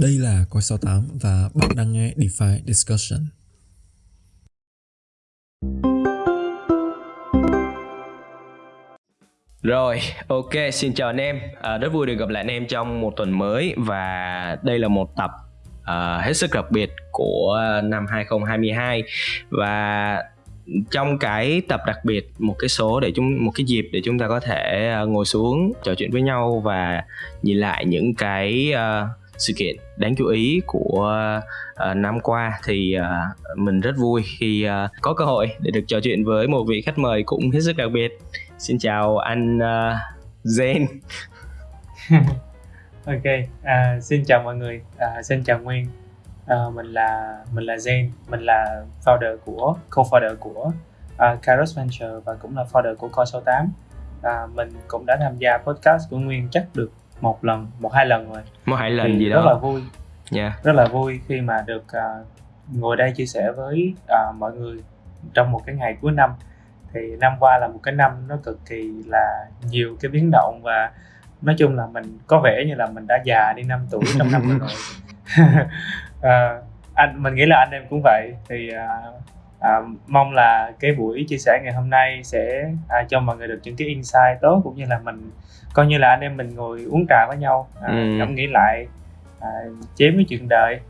Đây là Coi 68 và bạn đang nghe DeFi Discussion. Rồi, ok, xin chào anh em. À, rất vui được gặp lại anh em trong một tuần mới và đây là một tập uh, hết sức đặc biệt của năm 2022 và trong cái tập đặc biệt một cái số để chúng một cái dịp để chúng ta có thể à, ngồi xuống trò chuyện với nhau và nhìn lại những cái uh, sự kiện đáng chú ý của uh, năm qua thì uh, mình rất vui khi uh, có cơ hội để được trò chuyện với một vị khách mời cũng hết sức đặc biệt. Xin chào anh uh, Zen. Ok à, xin chào mọi người. À, xin chào Nguyên. À, mình là mình là Zen. Mình là founder của co-founder của uh, Kairos Venture và cũng là founder của Coi 68 à, mình cũng đã tham gia podcast của Nguyên chắc được một lần một hai lần rồi. Một hai lần thì gì rất đó. là vui. Yeah. rất là vui khi mà được uh, ngồi đây chia sẻ với uh, mọi người trong một cái ngày cuối năm. Thì năm qua là một cái năm nó cực kỳ là nhiều cái biến động và nói chung là mình có vẻ như là mình đã già đi 5 tuổi trong năm rồi. Uh, anh mình nghĩ là anh em cũng vậy. Thì uh, uh, mong là cái buổi chia sẻ ngày hôm nay sẽ uh, cho mọi người được những cái insight tốt cũng như là mình coi như là anh em mình ngồi uống trà với nhau uh, Ừ. ngẫm nghĩ lại uh, chém với chuyện đời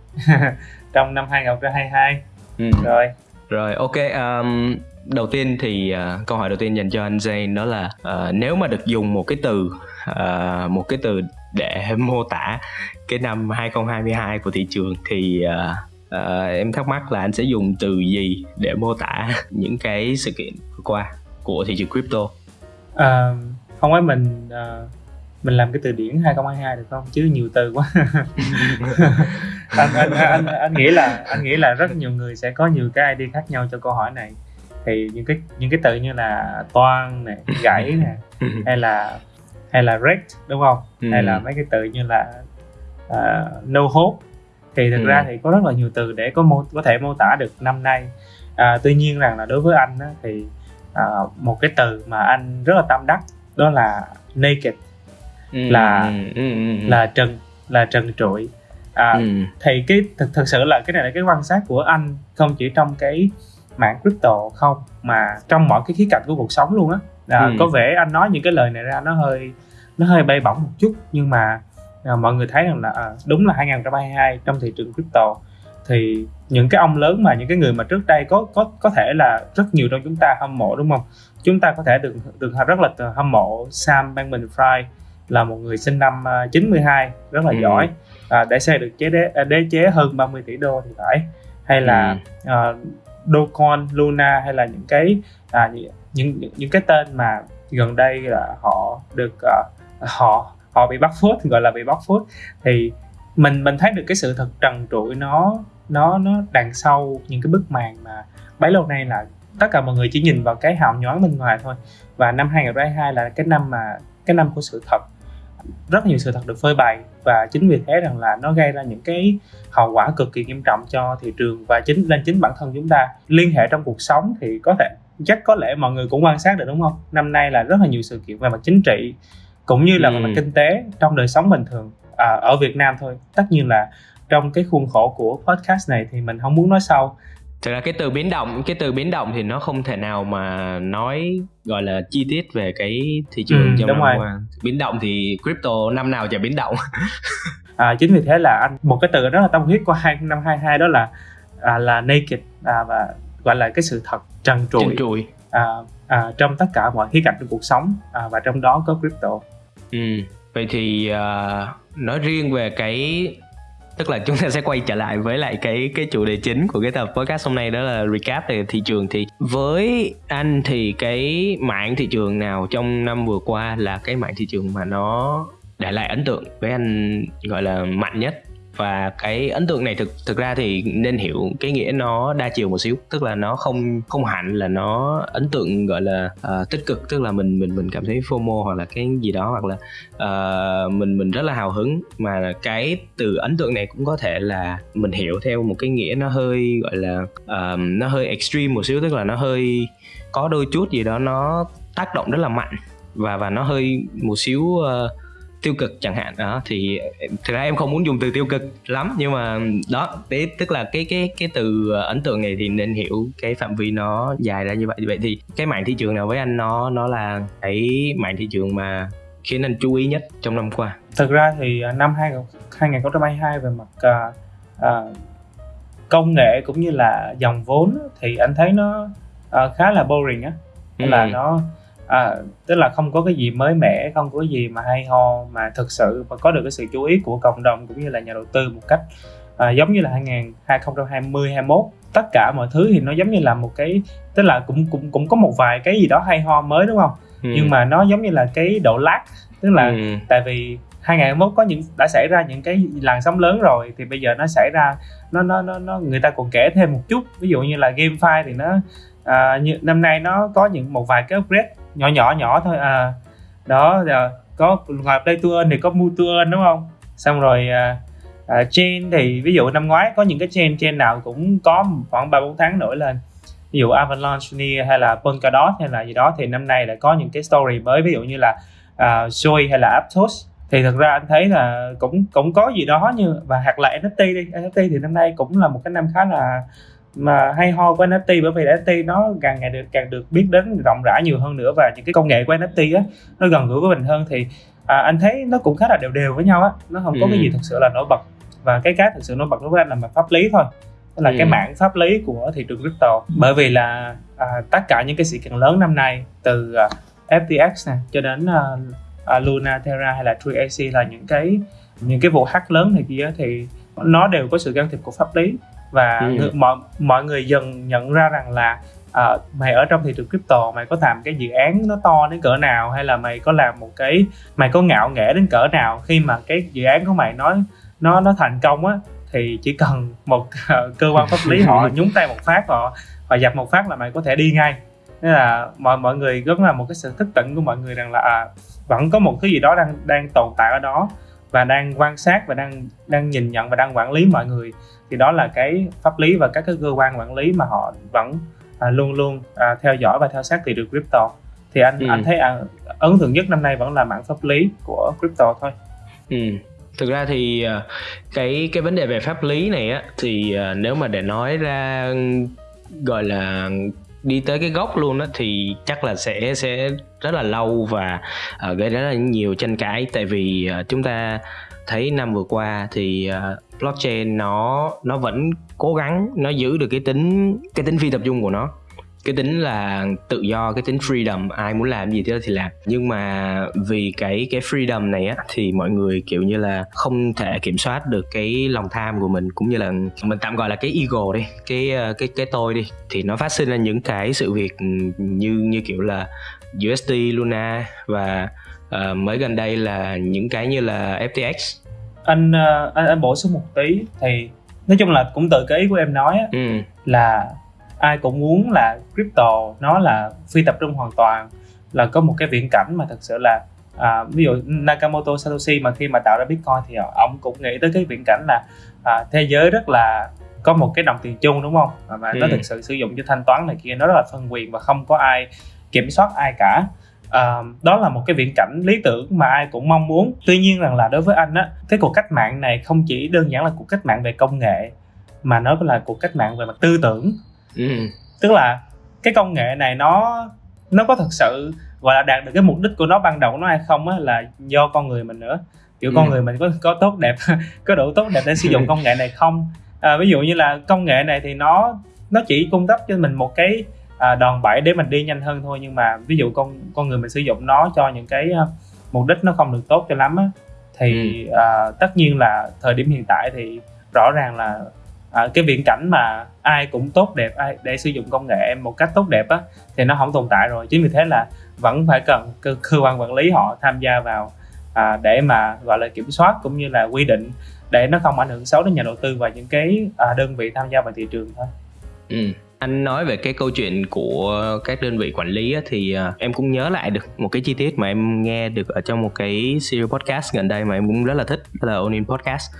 trong năm 2022 Ừ. rồi Rồi ok um, đầu tiên thì uh, câu hỏi đầu tiên dành cho anh Jane đó là uh, nếu mà được dùng một cái từ uh, một cái từ để mô tả cái năm 2022 của thị trường thì uh, uh, em thắc mắc là anh sẽ dùng từ gì để mô tả những cái sự kiện vừa qua của thị trường crypto. Ờ, không phải mình ờ, mình làm cái từ điển 2022 được không chứ nhiều từ quá anh, anh, anh, anh nghĩ là anh nghĩ là rất nhiều người sẽ có nhiều cái idea khác nhau cho câu hỏi này thì những cái những cái từ như là toan này gãy nè hay là hay là wrecked đúng không Ừ. hay là mấy cái từ như là ờ, no hope thì thực Ừ. ra thì có rất là nhiều từ để có mô có thể mô tả được năm nay à, tuy nhiên rằng là đối với anh á, thì à, một cái từ mà anh rất là tâm đắc đó là naked Ừ, là- ừ, ừ, ừ, là trần là trần trụi à, ừ. thì cái thực thực sự là cái này là cái quan sát của anh không chỉ trong cái mạng crypto không mà trong mọi cái khía cạnh của cuộc sống luôn á à, Ừ. có vẻ anh nói những cái lời này ra nó hơi nó hơi bay bổng một chút nhưng mà à, mọi người thấy rằng là à, đúng là 2022 trong thị trường crypto thì những cái ông lớn mà những cái người mà trước đây có có có thể là rất nhiều trong chúng ta hâm mộ đúng không chúng ta có thể được được rất là hâm mộ Sam Bankman-Fried là một người sinh năm à, 92 rất là Ừ. giỏi à, để xây được chế đế, à, đế chế hơn 30 tỷ đô thì phải hay là Ừ. uh, Dogecoin, Luna hay là những cái à, những, những những- những cái tên mà gần đây là họ được à, họ họ bị bắt phốt gọi là bị bắt phốt. Thì mình mình thấy được cái sự thật trần trụi nó nó nó đằng sau những cái bức màn mà bấy lâu nay là tất cả mọi người chỉ nhìn vào cái hào nhoáng bên ngoài thôi. Và năm 2022 là cái năm mà, cái năm của sự thật. Rất nhiều sự thật được phơi bày. Và chính vì thế rằng là nó gây ra những cái hậu quả cực kỳ nghiêm trọng cho thị trường và chính lên chính bản thân chúng ta liên hệ trong cuộc sống thì có thể, chắc có lẽ mọi người cũng quan sát được, đúng không? Năm nay là rất là nhiều sự kiện về mặt chính trị cũng như là Ừ. mặt kinh tế trong đời sống bình thường à, ở Việt Nam thôi tất nhiên là trong cái khuôn khổ của podcast này thì mình không muốn nói sâu Thực ra cái từ biến động, cái từ biến động thì nó không thể nào mà nói gọi là chi tiết về cái thị trường Ừ, trong năm rồi. qua. Biến động thì crypto năm nào chả biến động. à, chính vì thế là anh một cái từ rất là tâm huyết của hai năm 22 đó là à, là naked à, và gọi là cái sự thật trần trụi Trần trụi. à, à, trong tất cả mọi khía cạnh của cuộc sống à, và trong đó có crypto Ừ. Vậy thì uh, nói riêng về cái tức là chúng ta sẽ quay trở lại với lại cái cái chủ đề chính của cái tập podcast hôm nay đó là recap về thị trường thì với anh thì cái mạng thị trường nào trong năm vừa qua là cái mạng thị trường mà nó để lại ấn tượng với anh gọi là mạnh nhất và cái ấn tượng này thực thực ra thì nên hiểu cái nghĩa nó đa chiều một xíu. Tức là nó không không hẳn là nó ấn tượng gọi là uh, tích cực. Tức là mình mình mình cảm thấy FOMO hoặc là cái gì đó hoặc là uh, mình mình rất là hào hứng. Mà cái từ ấn tượng này cũng có thể là mình hiểu theo một cái nghĩa nó hơi gọi là uh, nó hơi extreme một xíu. Tức là nó hơi có đôi chút gì đó nó tác động rất là mạnh. Và và nó hơi một xíu uh, tiêu cực chẳng hạn. Đó thì thực ra em không muốn dùng từ tiêu cực lắm nhưng mà đó đấy tức là cái cái cái từ ấn tượng này thì nên hiểu cái phạm vi nó dài ra như vậy. Vậy thì cái mảng thị trường nào với anh nó nó là cái mảng thị trường mà khiến anh chú ý nhất trong năm qua? Thực ra thì à, năm 2022 về mặt uh, uh, công nghệ cũng như là dòng vốn thì anh thấy nó uh, khá là boring á. Ừ. là nó à, tức là không có cái gì mới mẻ không có gì mà hay ho mà thực sự mà có được cái sự chú ý của cộng đồng cũng như là nhà đầu tư một cách à, giống như là 2000 2020 21 tất cả mọi thứ thì nó giống như là một cái tức là cũng cũng cũng có một vài cái gì đó hay ho mới đúng không ừ. nhưng mà nó giống như là cái độ lag tức là ừ. tại vì 2021 có những đã xảy ra những cái làn sóng lớn rồi thì bây giờ nó xảy ra nó nó nó, nó người ta còn kể thêm một chút ví dụ như là GameFi thì nó à, như năm nay nó có những một vài cái upgrade nhỏ nhỏ nhỏ thôi à. Đó giờ có ngoài play to earn thì có mua to earn đúng không? Xong rồi à, à, chain thì ví dụ năm ngoái có những cái chain chain nào cũng có khoảng ba bốn tháng nổi lên. Ví dụ Avalanche Near hay là Polkadot hay là gì đó thì năm nay lại có những cái story mới. Ví dụ như là uh, Joy hay là Aptos. Thì thật ra anh thấy là cũng cũng có gì đó như và hoặc là NFT đi. NFT thì năm nay cũng là một cái năm khá là mà hay ho của NFT bởi vì NFT nó càng ngày được càng được biết đến rộng rãi nhiều hơn nữa và những cái công nghệ của NFT á nó gần gũi với mình hơn thì à, anh thấy nó cũng khá là đều đều với nhau á nó không có ừ. cái gì thực sự là nổi bật và cái cái thực sự nổi bật đối với anh là mặt pháp lý thôi tức là ừ. cái mảng pháp lý của thị trường crypto bởi vì là à, tất cả những cái sự kiện lớn năm nay từ à, FTX này cho đến à, à, Luna Terra hay là True AC là những cái những cái vụ hack lớn này kia thì nó đều có sự can thiệp của pháp lý và ừ. người, mọi mọi người dần nhận ra rằng là uh, mày ở trong thị trường crypto mày có làm cái dự án nó to đến cỡ nào hay là mày có làm một cái mày có ngạo nghễ đến cỡ nào khi mà cái dự án của mày nó nó nó thành công á thì chỉ cần một uh, cơ quan pháp lý họ nhúng tay một phát họ họ dập một phát là mày có thể đi ngay nên là mọi mọi người rất là một cái sự thức tỉnh của mọi người rằng là à, vẫn có một thứ gì đó đang đang tồn tại ở đó và đang quan sát và đang đang nhìn nhận và đang quản lý mọi người thì đó là cái pháp lý và các cái cơ quan quản lý mà họ vẫn à, luôn luôn à, theo dõi và theo sát thị trường crypto thì anh ừ. anh thấy à, ấn tượng nhất năm nay vẫn là mảng pháp lý của crypto thôi. Ừ. Thực ra thì à, cái cái vấn đề về pháp lý này á thì à, nếu mà để nói ra gọi là đi tới cái gốc luôn đó thì chắc là sẽ sẽ rất là lâu và uh, gây ra rất là nhiều tranh cãi. Tại vì uh, chúng ta thấy năm vừa qua thì uh, blockchain nó nó vẫn cố gắng nó giữ được cái tính cái tính phi tập trung của nó cái tính là tự do cái tính freedom ai muốn làm gì thì làm. Nhưng mà vì cái cái freedom này á thì mọi người kiểu như là không thể kiểm soát được cái lòng tham của mình cũng như là mình tạm gọi là cái ego đi cái ờ, cái cái tôi đi. Thì nó phát sinh ra những cái sự việc như như kiểu là USD Luna và uh, mới gần đây là những cái như là FTX anh uh, anh, anh bổ sung một tí thì nói chung là cũng từ cái ý của em nói á, ừ. là ai cũng muốn là crypto nó là phi tập trung hoàn toàn là có một cái viễn cảnh mà thật sự là à, ví dụ Nakamoto Satoshi mà khi mà tạo ra Bitcoin thì ông cũng nghĩ tới cái viễn cảnh là à, thế giới rất là có một cái đồng tiền chung đúng không? Và ừ. nó thực sự sử dụng cho thanh toán này kia nó rất là phân quyền và không có ai kiểm soát ai cả. À, đó là một cái viễn cảnh lý tưởng mà ai cũng mong muốn. Tuy nhiên rằng là đối với anh á cái cuộc cách mạng này không chỉ đơn giản là cuộc cách mạng về công nghệ mà nó là cuộc cách mạng về mặt tư tưởng ừ. tức là cái công nghệ này nó nó có thật sự gọi là đạt được cái mục đích của nó ban đầu của nó hay không á là do con người mình nữa kiểu ừ. con người mình có có tốt đẹp có đủ tốt đẹp để sử dụng công nghệ này không à, ví dụ như là công nghệ này thì nó nó chỉ cung cấp cho mình một cái à, đòn bẩy để mình đi nhanh hơn thôi nhưng mà ví dụ con con người mình sử dụng nó cho những cái uh, mục đích nó không được tốt cho lắm á thì ừ. à, tất nhiên là thời điểm hiện tại thì rõ ràng là à, cái viễn cảnh mà ai cũng tốt đẹp ai để sử dụng công nghệ một cách tốt đẹp á thì nó không tồn tại rồi. Chính vì thế là vẫn phải cần cơ, cơ quan quản lý họ tham gia vào à, để mà gọi là kiểm soát cũng như là quy định để nó không ảnh hưởng xấu đến nhà đầu tư và những cái à, đơn vị tham gia vào thị trường thôi. Ừ. Anh nói về cái câu chuyện của các đơn vị quản lý á, thì à, em cũng nhớ lại được một cái chi tiết mà em nghe được ở trong một cái series podcast gần đây mà em cũng rất là thích đó là Onin Podcast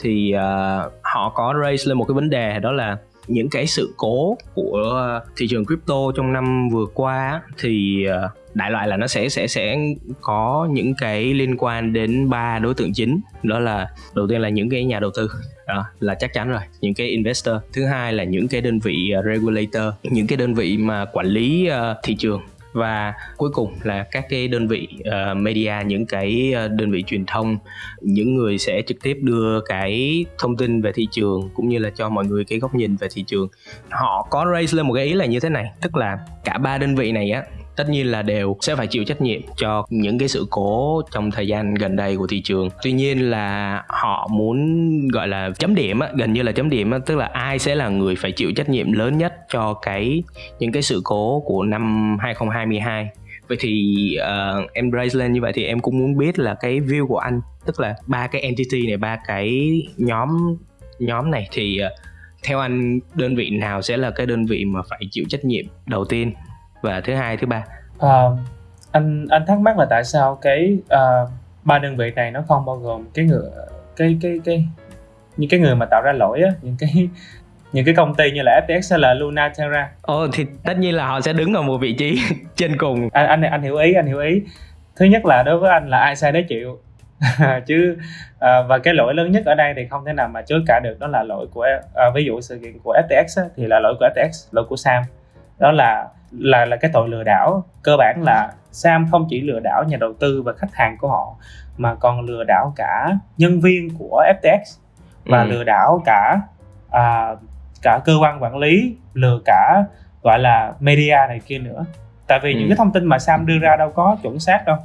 thì uh, họ có raise lên một cái vấn đề đó là những cái sự cố của thị trường crypto trong năm vừa qua thì à, đại loại là nó sẽ sẽ sẽ có những cái liên quan đến ba đối tượng chính. Đó là đầu tiên là những cái nhà đầu tư đó, là chắc chắn rồi những cái investor. Thứ hai là những cái đơn vị à, regulator những cái đơn vị mà quản lý thị trường và cuối cùng là các cái đơn vị uh, media những cái ờ, đơn vị truyền thông những người sẽ trực tiếp đưa cái thông tin về thị trường cũng như là cho mọi người cái góc nhìn về thị trường. Họ có raise lên một cái ý là như thế này tức là cả ba đơn vị này á tất nhiên là đều sẽ phải chịu trách nhiệm cho những cái sự cố trong thời gian gần đây của thị trường. Tuy nhiên là họ muốn gọi là chấm điểm á, gần như là chấm điểm á, tức là ai sẽ là người phải chịu trách nhiệm lớn nhất cho cái những cái sự cố của năm 2022 vậy thì uh, em raise lên như vậy thì em cũng muốn biết là cái view của anh tức là ba cái entity này ba cái nhóm nhóm này thì uh, theo anh đơn vị nào sẽ là cái đơn vị mà phải chịu trách nhiệm đầu tiên? Và thứ hai thứ ba à, anh anh thắc mắc là tại sao cái uh, ba đơn vị này nó không bao gồm cái người cái cái cái những cái người mà tạo ra lỗi á những cái những cái công ty như là FTX hay là Luna Terra. Ồ thì tất nhiên là họ sẽ đứng ở một vị trí trên cùng. Anh anh anh hiểu ý, anh hiểu ý. Thứ nhất là đối với anh là ai sai đấy chịu. chứ à, và cái lỗi lớn nhất ở đây thì không thể nào mà chối cả được đó là lỗi của à, ví dụ sự kiện của FTX á, thì là lỗi của FTX lỗi của Sam đó là là là cái tội lừa đảo cơ bản là Sam không chỉ lừa đảo nhà đầu tư và khách hàng của họ mà còn lừa đảo cả nhân viên của FTX và ừ. lừa đảo cả à, cả cơ quan quản lý lừa cả gọi là media này kia nữa tại vì ừ. những cái thông tin mà Sam đưa ra đâu có chuẩn xác đâu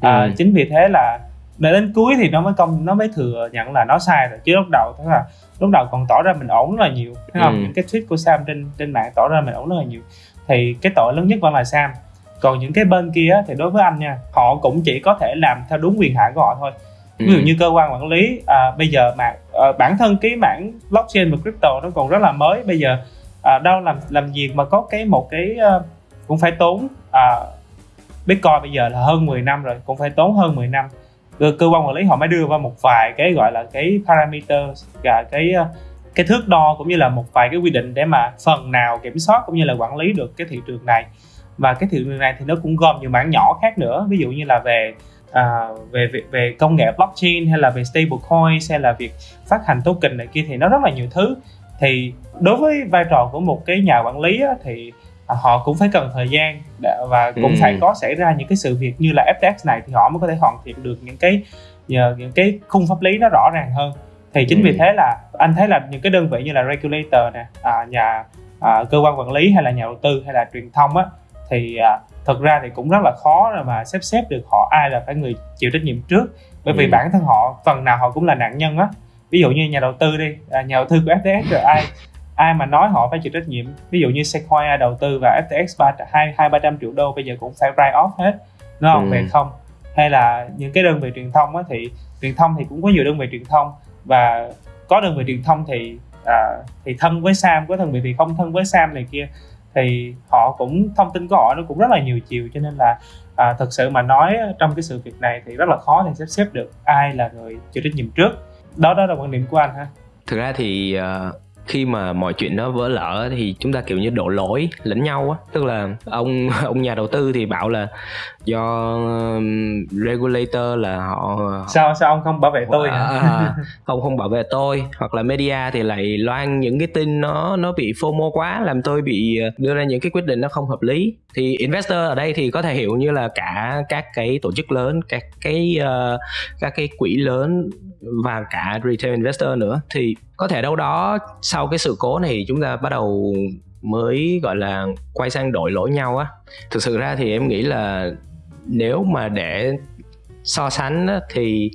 à, ừ. chính vì thế là đến cuối thì nó mới công nó mới thừa nhận là nó sai rồi chứ lúc đầu tức là lúc đầu còn tỏ ra mình ổn rất là nhiều thấy không ừ. những cái tweet của Sam trên trên mạng tỏ ra mình ổn rất là nhiều thì cái tội lớn nhất vẫn là Sam. Còn những cái bên kia thì đối với anh nha họ cũng chỉ có thể làm theo đúng quyền hạn của họ thôi. Ví dụ ừ. như cơ quan quản lý à, bây giờ mà à, bản thân cái mảng blockchain và crypto nó còn rất là mới. Bây giờ à, đâu làm làm gì mà có cái một cái uh, cũng phải tốn à, bitcoin bây giờ là hơn 10 năm rồi cũng phải tốn hơn 10 năm. Cơ, cơ quan quản lý họ mới đưa vào một vài cái gọi là cái parameter và cái cái thước đo cũng như là một vài cái quy định để mà phần nào kiểm soát cũng như là quản lý được cái thị trường này. Và cái thị trường này thì nó cũng gồm nhiều mảng nhỏ khác nữa ví dụ như là về à, về, về về công nghệ blockchain hay là về stablecoin hay là việc phát hành token này kia thì nó rất là nhiều thứ. Thì đối với vai trò của một cái nhà quản lý á, thì họ cũng phải cần thời gian và cũng ừ. phải có xảy ra những cái sự việc như là FTX này thì họ mới có thể hoàn thiện được những cái nhờ những cái khung pháp lý nó rõ ràng hơn thì chính ừ. vì thế là anh thấy là những cái đơn vị như là regulator nè à, nhà à, cơ quan quản lý hay là nhà đầu tư hay là truyền thông á thì à, thực ra thì cũng rất là khó rồi mà xếp xếp được họ ai là phải người chịu trách nhiệm trước bởi vì ừ. bản thân họ phần nào họ cũng là nạn nhân á ví dụ như nhà đầu tư đi à, nhà đầu tư của FTX rồi ai ai mà nói họ phải chịu trách nhiệm ví dụ như Sequoia đầu tư và FTX ba hai hai ba trăm triệu đô bây giờ cũng phải write off hết đúng không ừ. về không hay là những cái đơn vị truyền thông á thì truyền thông thì cũng có nhiều đơn vị truyền thông và có đơn vị truyền thông thì à, thì thân với Sam có đơn vị thì không thân với Sam này kia thì họ cũng thông tin của họ nó cũng rất là nhiều chiều. Cho nên là à, thực sự mà nói trong cái sự việc này thì rất là khó để xếp xếp được ai là người chịu trách nhiệm trước. Đó đó là quan điểm của anh ha. Thực ra thì uh, khi mà mọi chuyện nó vỡ lỡ thì chúng ta kiểu như đổ lỗi lẫn nhau á. Tức là ông ông nhà đầu tư thì bảo là do regulator là họ sao sao ông không bảo vệ tôi à, à, ông không bảo vệ tôi. Hoặc là media thì lại loan những cái tin nó nó bị fomo quá làm tôi bị ờ, đưa ra những cái quyết định nó không hợp lý. Thì investor ở đây thì có thể hiểu như là cả các cái tổ chức lớn các cái uh, các cái quỹ lớn và cả retail investor nữa thì có thể đâu đó sau cái sự cố này chúng ta bắt đầu mới gọi là quay sang đổi lỗi nhau á. Thực sự ra thì em nghĩ là nếu mà để so sánh á, thì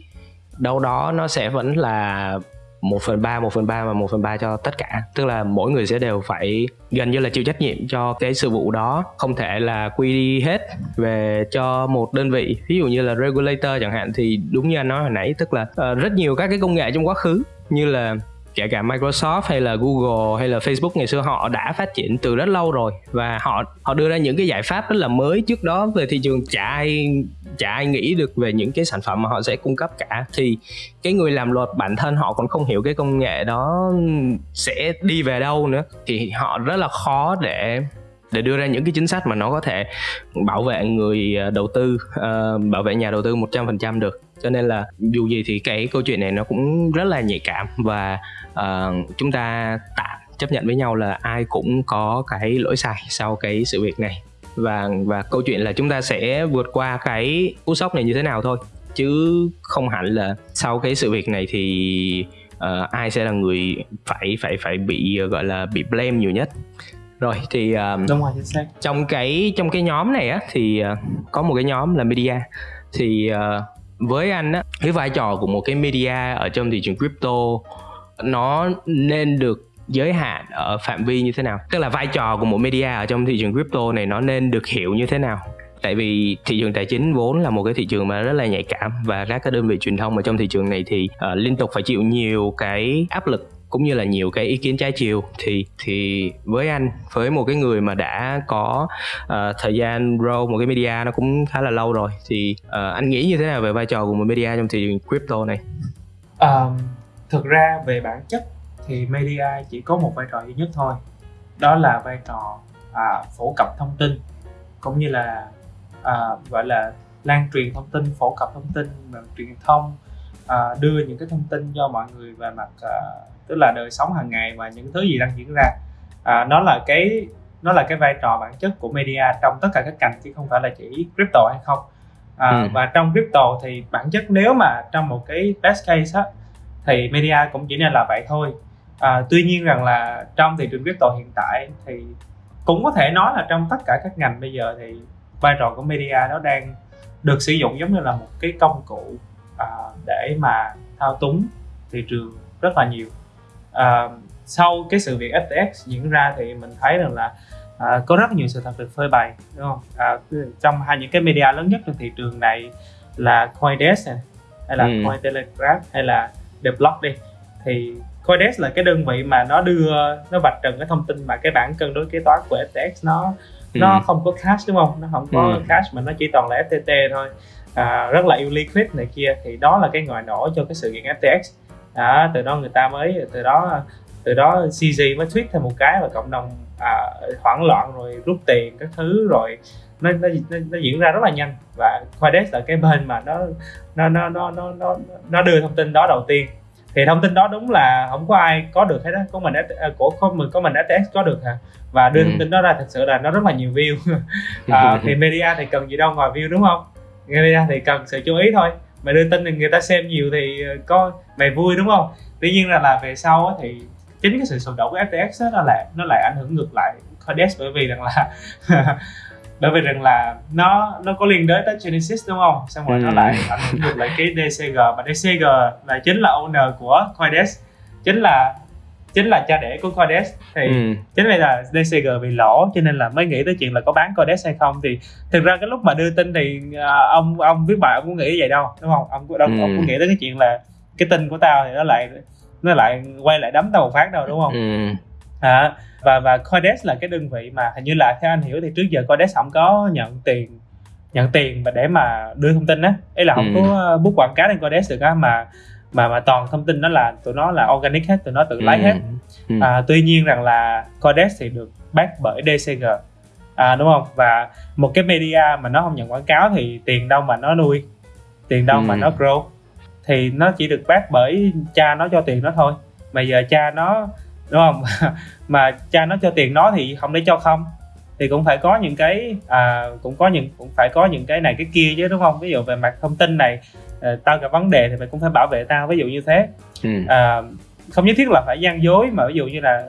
đâu đó nó sẽ vẫn là một phần ba một phần ba và một phần ba cho tất cả. Tức là mỗi người sẽ đều phải gần như là chịu trách nhiệm cho cái sự vụ đó không thể là quy đi hết về cho một đơn vị. Ví dụ như là regulator chẳng hạn thì đúng như anh nói hồi nãy tức là uh, rất nhiều các cái công nghệ trong quá khứ như là kể cả Microsoft hay là Google hay là Facebook ngày xưa họ đã phát triển từ rất lâu rồi. Và họ họ đưa ra những cái giải pháp rất là mới trước đó về thị trường chả ai chả ai nghĩ được về những cái sản phẩm mà họ sẽ cung cấp cả. Thì cái người làm luật bản thân họ còn không hiểu cái công nghệ đó sẽ đi về đâu nữa. Thì họ rất là khó để để đưa ra những cái chính sách mà nó có thể bảo vệ người ờ, đầu tư uh, bảo vệ nhà đầu tư 100% được cho nên là dù gì thì cái câu chuyện này nó cũng rất là nhạy cảm và uh, chúng ta tạm chấp nhận với nhau là ai cũng có cái lỗi sai sau cái sự việc này. Và và câu chuyện là chúng ta sẽ vượt qua cái cú sốc này như thế nào thôi chứ không hẳn là sau cái sự việc này thì uh, ai sẽ là người phải phải phải bị gọi là bị blame nhiều nhất. Rồi thì uh, đúng rồi chính xác. trong cái trong cái nhóm này á thì uh, có một cái nhóm là media. Thì uh, với anh á cái vai trò của một cái media ở trong thị trường crypto nó nên được giới hạn ở phạm vi như thế nào? Tức là vai trò của một media ở trong thị trường crypto này nó nên được hiểu như thế nào? Tại vì thị trường tài chính vốn là một cái thị trường mà rất là nhạy cảm và các cái đơn vị truyền thông ở trong thị trường này thì uh, liên tục phải chịu nhiều cái áp lực cũng như là nhiều cái ý kiến trái chiều thì thì với anh với một cái người mà đã có uh, thời gian grow một cái media nó cũng khá là lâu rồi thì uh, anh nghĩ như thế nào về vai trò của một media trong thị trường crypto này? Um, thực ra về bản chất thì media chỉ có một vai trò duy nhất thôi đó là vai trò à, phổ cập thông tin cũng như là à, gọi là lan truyền thông tin phổ cập thông tin truyền thông à, đưa những cái thông tin cho mọi người về mặt à, tức là đời sống hàng ngày và những thứ gì đang diễn ra. À, nó là cái nó là cái vai trò bản chất của media trong tất cả các cành chứ không phải là chỉ crypto hay không. À, ừ. và trong crypto thì bản chất nếu mà trong một cái best case á thì media cũng chỉ nên là vậy thôi. À, tuy nhiên rằng là trong thị trường crypto hiện tại thì cũng có thể nói là trong tất cả các ngành bây giờ thì vai trò của media nó đang được sử dụng giống như là một cái công cụ à, để mà thao túng thị trường rất là nhiều à, sau cái sự việc FTX diễn ra thì mình thấy rằng là à, có rất nhiều sự thật được phơi bày đúng không? À, trong hai những cái media lớn nhất trên thị trường này là Coindesk này, hay là ừ. Cointelegraph hay là The Block đi. Thì Coindesk là cái đơn vị mà nó đưa nó vạch trần cái thông tin mà cái bảng cân đối kế toán của FTX nó ừ. nó không có cash đúng không? Nó không có ừ. cash mà nó chỉ toàn là FTT thôi. À, rất là illiquid này kia. Thì đó là cái ngòi nổ cho cái sự kiện FTX đó, từ đó người ta mới từ đó từ đó CZ mới tweet thêm một cái và cộng đồng à, hoảng loạn rồi rút tiền các thứ rồi nó, nó, nó, nó diễn ra rất là nhanh. Và Coindesk là cái bên mà nó nó nó nó nó nó, nó đưa thông tin đó đầu tiên. Thì thông tin đó đúng là không có ai có được hết đó của mình à, của có mình có mình FTX có được hả? Và đưa ừ. thông tin đó ra thật sự là nó rất là nhiều view. À, thì media thì cần gì đâu ngoài view đúng không? Media thì cần sự chú ý thôi mày đưa tin thì người ta xem nhiều thì ờ, có mày vui đúng không? Tuy nhiên là là về sau thì chính cái sự sụp đổ của FTX đó, nó lại nó lại ảnh hưởng ngược lại Coindesk bởi vì rằng là bởi vì rằng là nó nó có liên đới tới Genesis đúng không? Xong rồi ừ. nó lại ảnh hưởng ngược lại cái DCG và DCG là chính là owner của Coindesk chính là chính là cha đẻ của Coindesk thì ừ. chính vì là DCG bị lỗ cho nên là mới nghĩ tới chuyện là có bán Coindesk hay không thì thực ra cái lúc mà đưa tin thì uh, ông ông viết bài ông cũng nghĩ vậy đâu đúng không ông đâu ừ. ông cũng nghĩ tới cái chuyện là cái tin của tao thì nó lại nó lại quay lại đấm tao một phát đâu đúng không ừ. à, và và Coindesk là cái đơn vị mà hình như là theo anh hiểu thì trước giờ Coindesk không có nhận tiền nhận tiền mà để mà đưa thông tin á ấy là không ừ. có bút quảng cáo trên Coindesk được á mà mà mà toàn thông tin đó là tụi nó là organic hết tụi nó tự lấy ừ. hết. Ừ. À, tuy nhiên rằng là Coindesk thì được back bởi DCG à, đúng không? Và một cái media mà nó không nhận quảng cáo thì tiền đâu mà nó nuôi. Tiền đâu ừ. mà nó grow. Thì nó chỉ được back bởi cha nó cho tiền nó thôi. Mà giờ cha nó đúng không? Mà cha nó cho tiền nó thì không để cho không. Thì cũng phải có những cái à, cũng có những cũng phải có những cái này cái kia chứ đúng không? Ví dụ về mặt thông tin này à, tao gặp vấn đề thì mày cũng phải bảo vệ tao ví dụ như thế ừ. à, không nhất thiết là phải gian dối mà ví dụ như là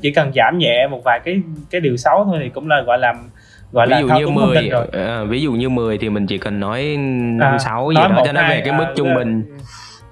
chỉ cần giảm nhẹ một vài cái cái điều xấu thôi thì cũng là gọi là gọi ví là dụ như 10 rồi. À, ví dụ như 10 thì mình chỉ cần nói năm à, sáu gì đó cho nó về cái mức à, trung bình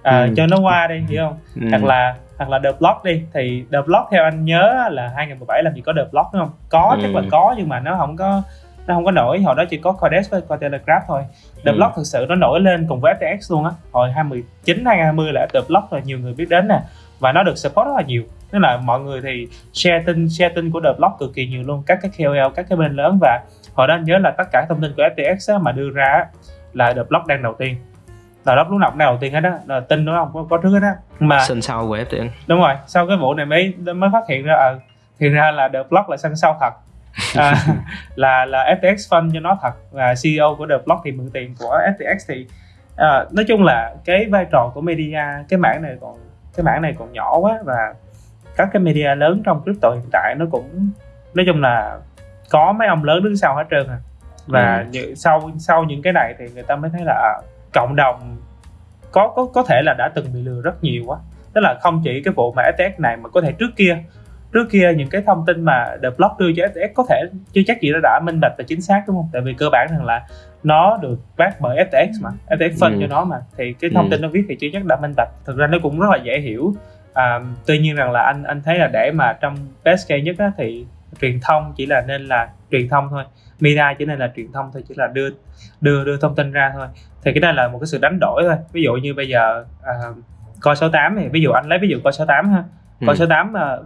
à, ừ. cho nó qua đi hiểu không ừ. hoặc là hoặc là The Block đi thì The Block theo anh nhớ là 2017 làm gì có The Block đúng không có ừ. chắc là có nhưng mà nó không có nó không có nổi hồi đó chỉ có Coindesk với Cointelegraph thôi. The ừ. Block thực sự nó nổi lên cùng với FTX luôn á. Hồi 2019 2020 là The Block là nhiều người biết đến nè và nó được support rất là nhiều. Tức là mọi người thì share tin share tin của The Block cực kỳ nhiều luôn các cái KOL các cái bên lớn. Và họ nên nhớ là tất cả thông tin của FTX á, mà đưa ra là The Block đang đầu tiên. Là Block lúc nào cũng đang đầu tiên hết á là tin nó không có, có trước hết á. Mà sân sau của FTX đúng rồi sau cái vụ này mới mới phát hiện ra ờ thì ra là The Block là sân sau thật à, là là FTX fund cho nó thật và CEO của The Block thì mượn tiền của FTX thì à, nói chung là cái vai trò của media cái mảng này còn cái mảng này còn nhỏ quá và các cái media lớn trong crypto hiện tại nó cũng nói chung là có mấy ông lớn đứng sau hết trơn à và Ừ. như, sau sau những cái này thì người ta mới thấy là à, cộng đồng có có có thể là đã từng bị lừa rất nhiều quá tức là không chỉ cái vụ mà FTX này mà có thể trước kia trước kia những cái thông tin mà The Block đưa cho FTX có thể chưa chắc gì nó đã minh bạch và chính xác đúng không? Tại vì cơ bản rằng là nó được back bởi FTX mà FTX phân Ừ. cho nó mà. Thì cái thông Ừ. tin nó viết thì chưa chắc đã minh bạch. Thực ra nó cũng rất là dễ hiểu. À, tuy nhiên rằng là anh anh thấy là để mà trong best case nhất á, thì truyền thông chỉ là nên là truyền thông thôi. Media chỉ nên là truyền thông thôi chỉ là đưa đưa đưa thông tin ra thôi. Thì cái này là một cái sự đánh đổi thôi. Ví dụ như bây giờ à, coi số 8 thì ví dụ anh lấy ví dụ coi số 8 ha. Ừ. coi số 8 à,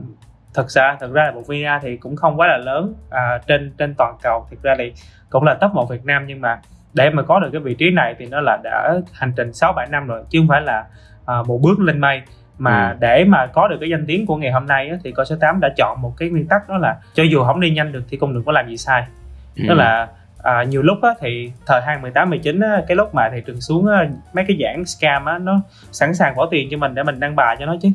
thực ra thực ra là một media thì cũng không quá là lớn à, trên trên toàn cầu thực ra thì cũng là top một Việt Nam nhưng mà để mà có được cái vị trí này thì nó là đã hành trình 6 7 năm rồi chứ không phải là à, một bước lên mây mà Ừ. để mà có được cái danh tiếng của ngày hôm nay á, thì coi số 8 đã chọn một cái nguyên tắc đó là cho dù không đi nhanh được thì cũng đừng có làm gì sai Ừ. tức là à, nhiều lúc á, thì thời 2018 19 á, cái lúc mà thị trường xuống á, mấy cái dạng scam á nó sẵn sàng bỏ tiền cho mình để mình đăng bài cho nó chứ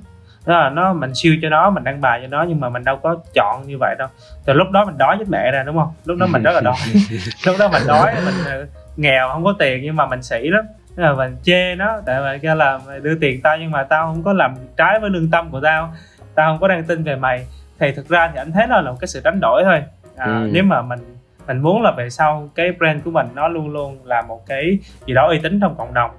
đó là nó mình siêu cho nó mình đăng bài cho nó nhưng mà mình đâu có chọn như vậy đâu. Từ lúc đó mình đói chết mẹ ra đúng không? Lúc đó mình rất là đói. Lúc đó mình đói mình ờ, nghèo không có tiền nhưng mà mình sĩ lắm. Là mình chê nó tại vì kêu là mày đưa tiền tao nhưng mà tao không có làm trái với lương tâm của tao. Tao không có đăng tin về mày. Thì thực ra thì anh thấy nó là một cái sự đánh đổi thôi. À, Ừ. nếu mà mình mình muốn là về sau cái brand của mình nó luôn luôn là một cái gì đó uy tín trong cộng đồng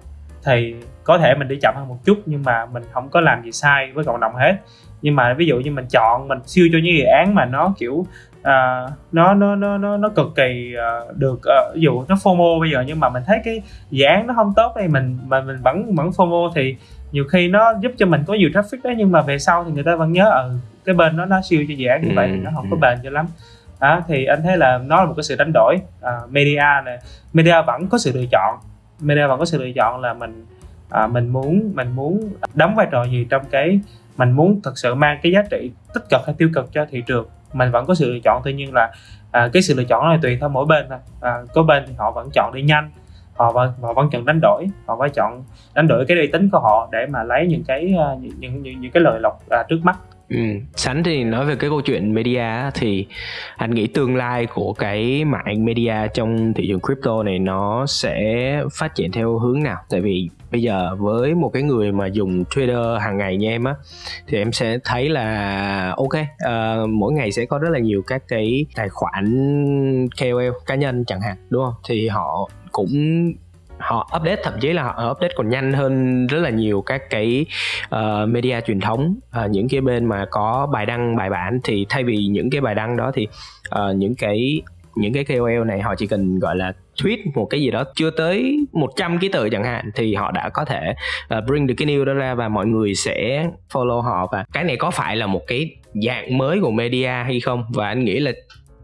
thì có thể mình đi chậm hơn một chút nhưng mà mình không có làm gì sai với cộng đồng hết. Nhưng mà ví dụ như mình chọn mình siêu cho những dự án mà nó kiểu à, nó nó nó nó nó cực kỳ à, được à, ví dụ nó FOMO bây giờ nhưng mà mình thấy cái dự án nó không tốt thì mình mà mình vẫn vẫn FOMO thì nhiều khi nó giúp cho mình có nhiều traffic đấy nhưng mà về sau thì người ta vẫn nhớ ừ cái bên nó nó siêu cho dự án như vậy thì nó không có Ừ. bền cho lắm. Đó, thì anh thấy là nó là một cái sự đánh đổi. À, media này media vẫn có sự lựa chọn. Media vẫn có sự lựa chọn là mình à, mình muốn mình muốn đóng vai trò gì trong cái mình muốn thực sự mang cái giá trị tích cực hay tiêu cực cho thị trường? Mình vẫn có sự lựa chọn tuy nhiên là à, cái sự lựa chọn này tùy theo mỗi bên thôi. À, có bên thì họ vẫn chọn đi nhanh họ vẫn họ vẫn chọn đánh đổi họ phải chọn đánh đổi cái uy tín của họ để mà lấy những cái à, những những những, những cái lợi lộc à, trước mắt. Ừ. Sánh thì nói về cái câu chuyện media thì anh nghĩ tương lai của cái mạng media trong thị trường crypto này nó sẽ phát triển theo hướng nào? Tại vì bây giờ với một cái người mà dùng trader hàng ngày như em á thì em sẽ thấy là ok uh, mỗi ngày sẽ có rất là nhiều các cái tài khoản KOL cá nhân chẳng hạn đúng không? Thì họ cũng họ update thậm chí là họ update còn nhanh hơn rất là nhiều các cái uh, media truyền thống. Uh, những cái bên mà có bài đăng bài bản thì thay vì những cái bài đăng đó thì uh, những cái những cái KOL này họ chỉ cần gọi là tweet một cái gì đó chưa tới 100 ký tự chẳng hạn thì họ đã có thể uh, bring được cái news đó ra và mọi người sẽ follow họ. Và cái này có phải là một cái dạng mới của media hay không? Và anh nghĩ là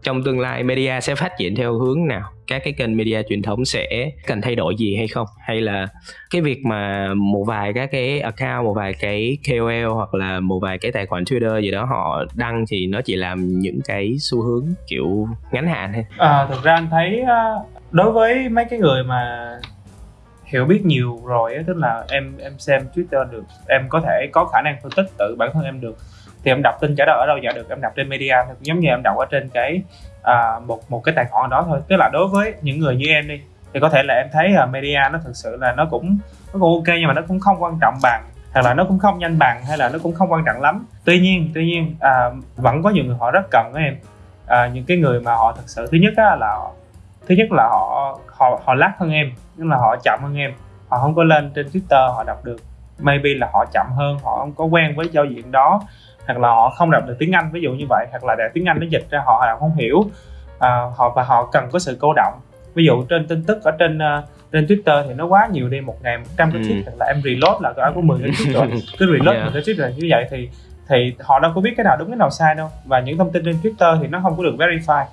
trong tương lai media sẽ phát triển theo hướng nào? Các cái kênh media truyền thống sẽ cần thay đổi gì hay không? Hay là cái việc mà một vài các cái account một vài cái KOL hoặc là một vài cái tài khoản Twitter gì đó họ đăng thì nó chỉ làm những cái xu hướng kiểu ngắn hạn thôi. À, thực ra anh thấy à, đối với mấy cái người mà hiểu biết nhiều rồi tức là em em xem Twitter được em có thể có khả năng phân tích tự bản thân em được thì em đọc tin trả lời ở đâu? Giả được em đọc trên media. Thì cũng giống như em đọc ở trên cái à, một một cái tài khoản đó thôi. Tức là đối với những người như em đi thì có thể là em thấy à, media nó thực sự là nó cũng nó cũng ok nhưng mà nó cũng không quan trọng bằng hoặc là nó cũng không nhanh bằng hay là nó cũng không quan trọng lắm. Tuy nhiên tuy nhiên à, vẫn có nhiều người họ rất cần với em. À, những cái người mà họ thực sự thứ nhất á, là thứ nhất là họ họ họ lát hơn em tức là họ chậm hơn em. Họ không có lên trên twitter họ đọc được. Maybe là họ chậm hơn họ không có quen với giao diện đó hoặc là họ không đọc được tiếng anh ví dụ như vậy hoặc là để tiếng anh nó dịch ra họ đọc không hiểu à, họ và họ cần có sự cô động. Ví dụ trên tin tức ở trên uh, trên Twitter thì nó quá nhiều đi một ngày 100 cái Ừ. tweet hoặc là em reload là có có 10 cái tweet rồi. Cứ reload Yeah. một cái tweet là như vậy thì thì họ đâu có biết cái nào đúng cái nào sai đâu. Và những thông tin trên Twitter thì nó không có được verify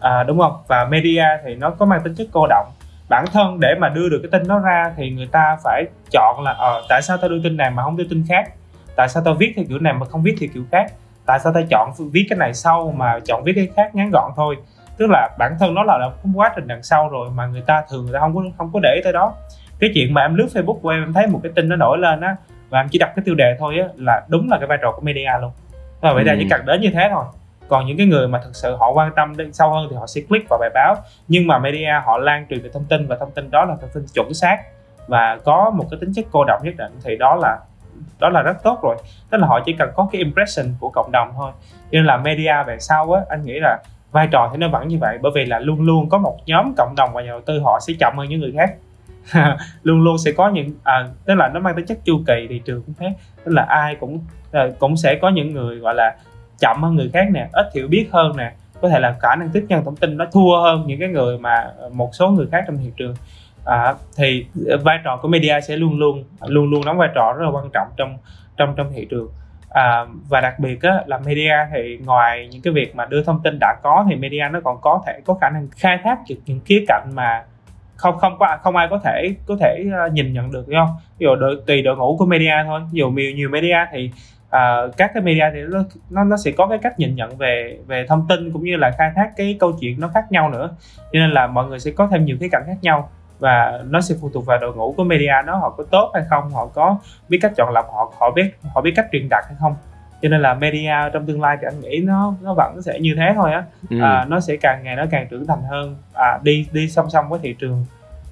à, đúng không? Và media thì nó có mang tính chất cô động. Bản thân để mà đưa được cái tin đó ra thì người ta phải chọn là ờ tại sao tao đưa tin này mà không đưa tin khác tại sao tao viết theo kiểu này mà không viết theo kiểu khác? Tại sao tao chọn viết cái này sau mà chọn viết cái khác ngắn gọn thôi? Tức là bản thân nó là, là một quá trình đằng sau rồi mà người ta thường người ta không có không có để ý tới đó. Cái chuyện mà em lướt facebook của em em thấy một cái tin nó nổi lên á và em chỉ đọc cái tiêu đề thôi á là đúng là cái vai trò của media luôn. Và vậy Ừ. chỉ cần đến như thế thôi. Còn những cái người mà thực sự họ quan tâm đến sâu hơn thì họ sẽ click vào bài báo. Nhưng mà media họ lan truyền được thông tin và thông tin đó là thông tin chuẩn xác và có một cái tính chất cô động nhất định thì đó là đó là rất tốt rồi. Tức là họ chỉ cần có cái impression của cộng đồng thôi. Cho nên là media về sau á anh nghĩ là vai trò thì nó vẫn như vậy bởi vì là luôn luôn có một nhóm cộng đồng và nhà đầu tư họ sẽ chậm hơn những người khác. Luôn luôn sẽ có những à, tức là nó mang tính chất chu kỳ thị trường cũng thế. Tức là ai cũng à, cũng sẽ có những người gọi là chậm hơn người khác nè ít hiểu biết hơn nè. Có thể là khả năng tiếp nhận thông tin nó thua hơn những cái người mà một số người khác trong thị trường à, thì ờ, vai trò của media sẽ luôn luôn luôn luôn đóng vai trò rất là quan trọng trong trong trong thị trường. À, và đặc biệt á, là media thì ngoài những cái việc mà đưa thông tin đã có thì media nó còn có thể có khả năng khai thác được những khía cạnh mà không không có không ai có thể có thể ờ, nhìn nhận được đúng không? Ví dụ đội, tùy đội ngũ của media thôi. Ví dụ nhiều nhiều media thì uh, các cái media thì nó, nó nó sẽ có cái cách nhìn nhận về về thông tin cũng như là khai thác cái câu chuyện nó khác nhau nữa. Cho nên là mọi người sẽ có thêm nhiều khía cạnh khác nhau và nó sẽ phụ thuộc vào đội ngũ của media nó họ có tốt hay không họ có biết cách chọn lọc họ họ biết họ biết cách truyền đạt hay không. Cho nên là media trong tương lai thì anh nghĩ nó nó vẫn sẽ như thế thôi á. Ừ. à, nó sẽ càng ngày nó càng trưởng thành hơn. À, đi đi song song với thị trường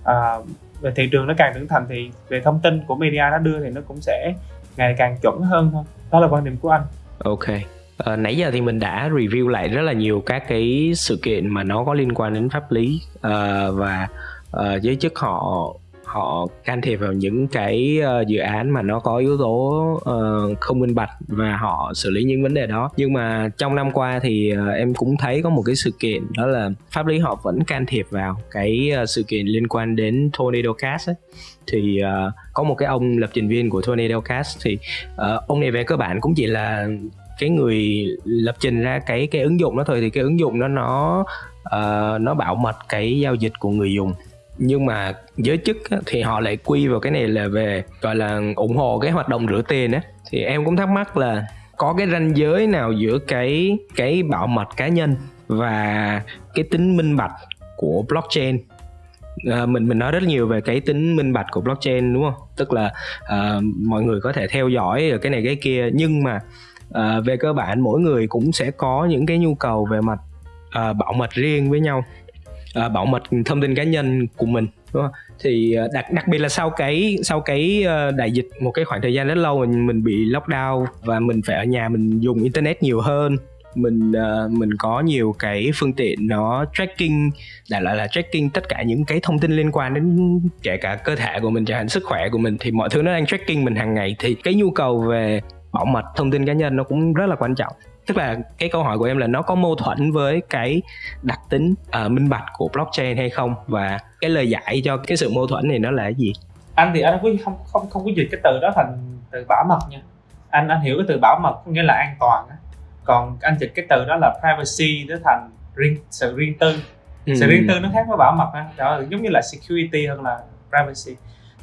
à, về thị trường nó càng trưởng thành thì về thông tin của media nó đưa thì nó cũng sẽ ngày càng chuẩn hơn thôi. Đó là quan điểm của anh. Ok. Ờ, nãy giờ thì mình đã review lại rất là nhiều các cái sự kiện mà nó có liên quan đến pháp lý ờ, và uh, giới chức họ họ can thiệp vào những cái uh, dự án mà nó có yếu tố uh, không minh bạch và họ xử lý những vấn đề đó. Nhưng mà trong năm qua thì uh, em cũng thấy có một cái sự kiện đó là pháp lý họ vẫn can thiệp vào cái uh, sự kiện liên quan đến tornado cast ấy. thì uh, có một cái ông lập trình viên của tornado cast thì uh, ông này về cơ bản cũng chỉ là cái người lập trình ra cái cái ứng dụng đó thôi. Thì cái ứng dụng đó nó uh, nó bảo mật cái giao dịch của người dùng nhưng mà giới chức á, thì họ lại quy vào cái này là về gọi là ủng hộ cái hoạt động rửa tiền á. Thì em cũng thắc mắc là có cái ranh giới nào giữa cái cái bảo mật cá nhân và cái tính minh bạch của blockchain? À, mình mình nói rất nhiều về cái tính minh bạch của blockchain đúng không? Tức là à, mọi người có thể theo dõi cái này cái kia nhưng mà à, về cơ bản mỗi người cũng sẽ có những cái nhu cầu về mặt à, bảo mật riêng với nhau uh, bảo mật thông tin cá nhân của mình đúng không? thì à, đặc đặc biệt là sau cái sau cái à, đại dịch một cái khoảng thời gian rất lâu mình mình bị lockdown và mình phải ở nhà mình dùng internet nhiều hơn mình uh, mình có nhiều cái phương tiện nó tracking đại loại là tracking tất cả những cái thông tin liên quan đến kể cả cơ thể của mình chẳng hạn sức khỏe của mình thì mọi thứ nó đang tracking mình hàng ngày thì cái nhu cầu về bảo mật thông tin cá nhân nó cũng rất là quan trọng tức là cái câu hỏi của em là nó có mâu thuẫn với cái đặc tính ờ, minh bạch của blockchain hay không? Và cái lời giải cho cái sự mâu thuẫn này nó là cái gì? Anh thì anh không không không không có dịch cái từ đó thành từ bảo mật nha. Anh anh hiểu cái từ bảo mật có nghĩa là an toàn á. Còn anh dịch cái từ đó là privacy nó thành riêng sự riêng tư. Ừ. sự riêng tư nó khác với bảo mật ha đó giống như là security hơn là privacy.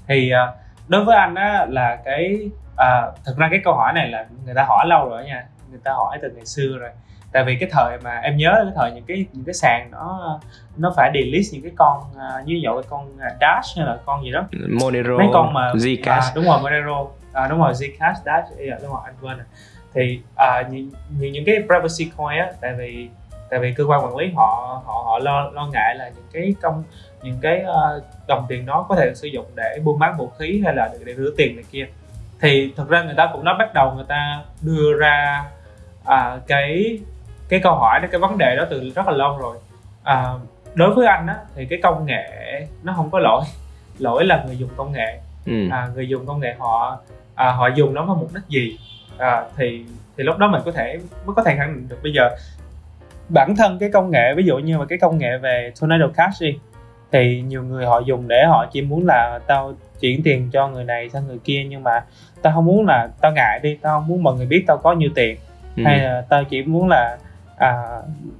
Thì à, đối với anh á là cái à, thực ra cái câu hỏi này là người ta hỏi lâu rồi nha người ta hỏi từ ngày xưa rồi. Tại vì cái thời mà em nhớ cái thời những cái những cái sàn nó nó phải delete những cái con à, như dụ cái con à, dash hay là con gì đó. Monero mấy con mà Zcash. À, đúng rồi Monero. À, đúng rồi Zcash Dash yeah, đúng rồi anh quên rồi. Thì à, những, những những cái privacy coin á tại vì tại vì cơ quan quản lý họ họ họ lo lo ngại là những cái công những cái uh, đồng tiền đó có thể được sử dụng để buôn bán vũ khí hay là để, để rửa tiền này kia. Thì thực ra người ta cũng đã bắt đầu người ta đưa ra à, cái cái câu hỏi đó cái vấn đề đó từ rất là lâu rồi. À, đối với anh á thì cái công nghệ nó không có lỗi. Lỗi là người dùng công nghệ. Ừ. à, người dùng công nghệ họ à, họ dùng nó vào mục đích gì? À, thì thì lúc đó mình có thể mới có thể khẳng định được. Bây giờ bản thân cái công nghệ ví dụ như mà cái công nghệ về tornado cash đi thì nhiều người họ dùng để họ chỉ muốn là tao chuyển tiền cho người này sang người kia nhưng mà tao không muốn là tao ngại đi tao không muốn mọi người biết tao có nhiêu tiền ừ. hay là tao chỉ muốn là à,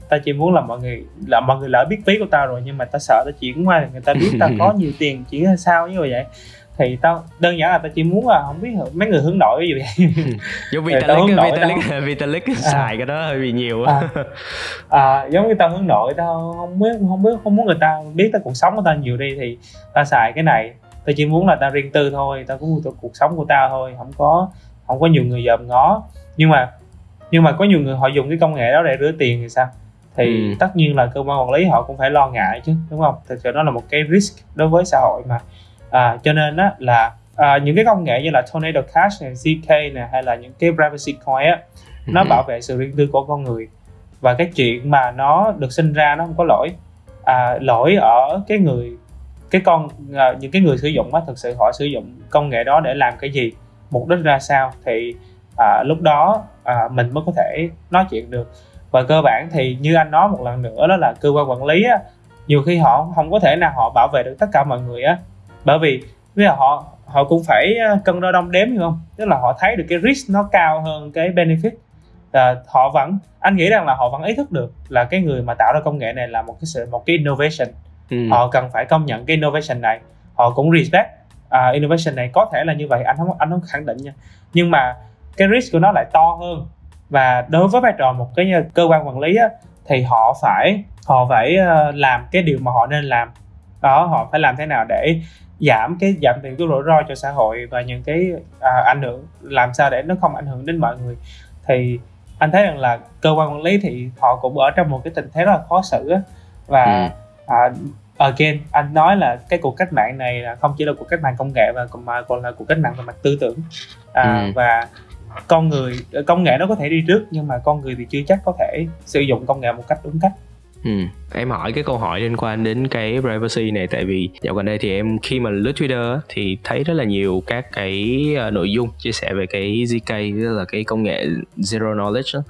tao chỉ muốn là mọi người là mọi người lỡ biết ví của tao rồi nhưng mà tao sợ tao chuyển qua người ta biết tao có nhiều tiền chuyển sao như vậy. Thì tao đơn giản là tao chỉ muốn là không biết mấy người hướng nội ví dụ vậy. Giống Vitalik Vitalik Vitalik à. xài cái đó hơi bị nhiều à, à, giống như tao hướng nội tao không biết không biết không muốn người ta biết tới cuộc sống của tao nhiều đi thì tao xài cái này. Tao chỉ muốn là tao riêng tư thôi tao cũng cuộc sống của tao thôi không có không có nhiều người dòm ngó. Nhưng mà nhưng mà có nhiều người họ dùng cái công nghệ đó để rửa tiền thì sao? Thì ừ. tất nhiên là cơ quan quản lý họ cũng phải lo ngại chứ đúng không? Thực sự đó là một cái risk đối với xã hội mà. À, cho nên á là à, những cái công nghệ như là tornado cash này zk này hay là những cái privacy coin á nó ừ. bảo vệ sự riêng tư của con người. Và cái chuyện mà nó được sinh ra nó không có lỗi. À, lỗi ở cái người cái con à, những cái người sử dụng á thực sự họ sử dụng công nghệ đó để làm cái gì mục đích ra sao thì à, lúc đó à, mình mới có thể nói chuyện được. Và cơ bản thì như anh nói một lần nữa đó là cơ quan quản lý á nhiều khi họ không có thể nào họ bảo vệ được tất cả mọi người á. Bởi vì bây giờ họ họ cũng phải à, cân đo đong đếm hiểu không? Tức là họ thấy được cái risk nó cao hơn cái benefit. Là họ vẫn anh nghĩ rằng là họ vẫn ý thức được là cái người mà tạo ra công nghệ này là một cái sự một cái innovation. Ừ. họ cần phải công nhận cái innovation này. Họ cũng respect uh, innovation này có thể là như vậy anh không anh không khẳng định nha. Nhưng mà cái risk của nó lại to hơn. Và đối với vai trò một cái cơ quan quản lý á, thì họ phải họ phải uh, làm cái điều mà họ nên làm. Đó họ phải làm thế nào để giảm cái giảm thiểu cái rủi ro cho xã hội và những cái à, ảnh hưởng làm sao để nó không ảnh hưởng đến mọi người. Thì anh thấy rằng là cơ quan quản lý thì họ cũng ở trong một cái tình thế rất là khó xử á. Và ừ. à, again anh nói là cái cuộc cách mạng này là không chỉ là cuộc cách mạng công nghệ mà còn mà còn là cuộc cách mạng về mặt tư tưởng. À, ừ. và con người công nghệ nó có thể đi trước, nhưng mà con người thì chưa chắc có thể sử dụng công nghệ một cách đúng cách Ừ. Em hỏi cái câu hỏi liên quan đến cái privacy này tại vì dạo gần đây thì em khi mà lướt Twitter thì thấy rất là nhiều các cái ờ, nội dung chia sẻ về cái ZK tức là cái công nghệ zero knowledge đó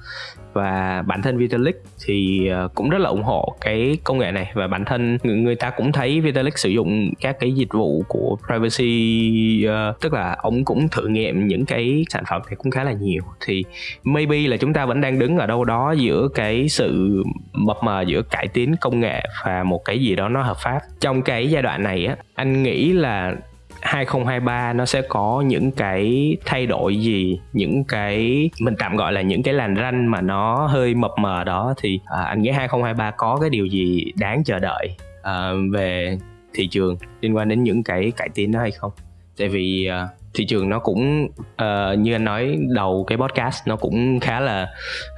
và bản thân Vitalik thì ờ, cũng rất là ủng hộ cái công nghệ này. Và bản thân người ta cũng thấy Vitalik sử dụng các cái dịch vụ của privacy uh, tức là ông cũng thử nghiệm những cái sản phẩm này cũng khá là nhiều. Thì maybe là chúng ta vẫn đang đứng ở đâu đó giữa cái sự mập mờ giữa cải tiến công nghệ và một cái gì đó nó hợp pháp. Trong cái giai đoạn này á anh nghĩ là 2023 nó sẽ có những cái thay đổi gì những cái mình tạm gọi là những cái làn ranh mà nó hơi mập mờ đó thì à, anh nghĩ 2023 có cái điều gì đáng chờ đợi à, về thị trường liên quan đến những cái cải tiến đó hay không? Tại vì à, thị trường nó cũng uh, như anh nói đầu cái podcast nó cũng khá là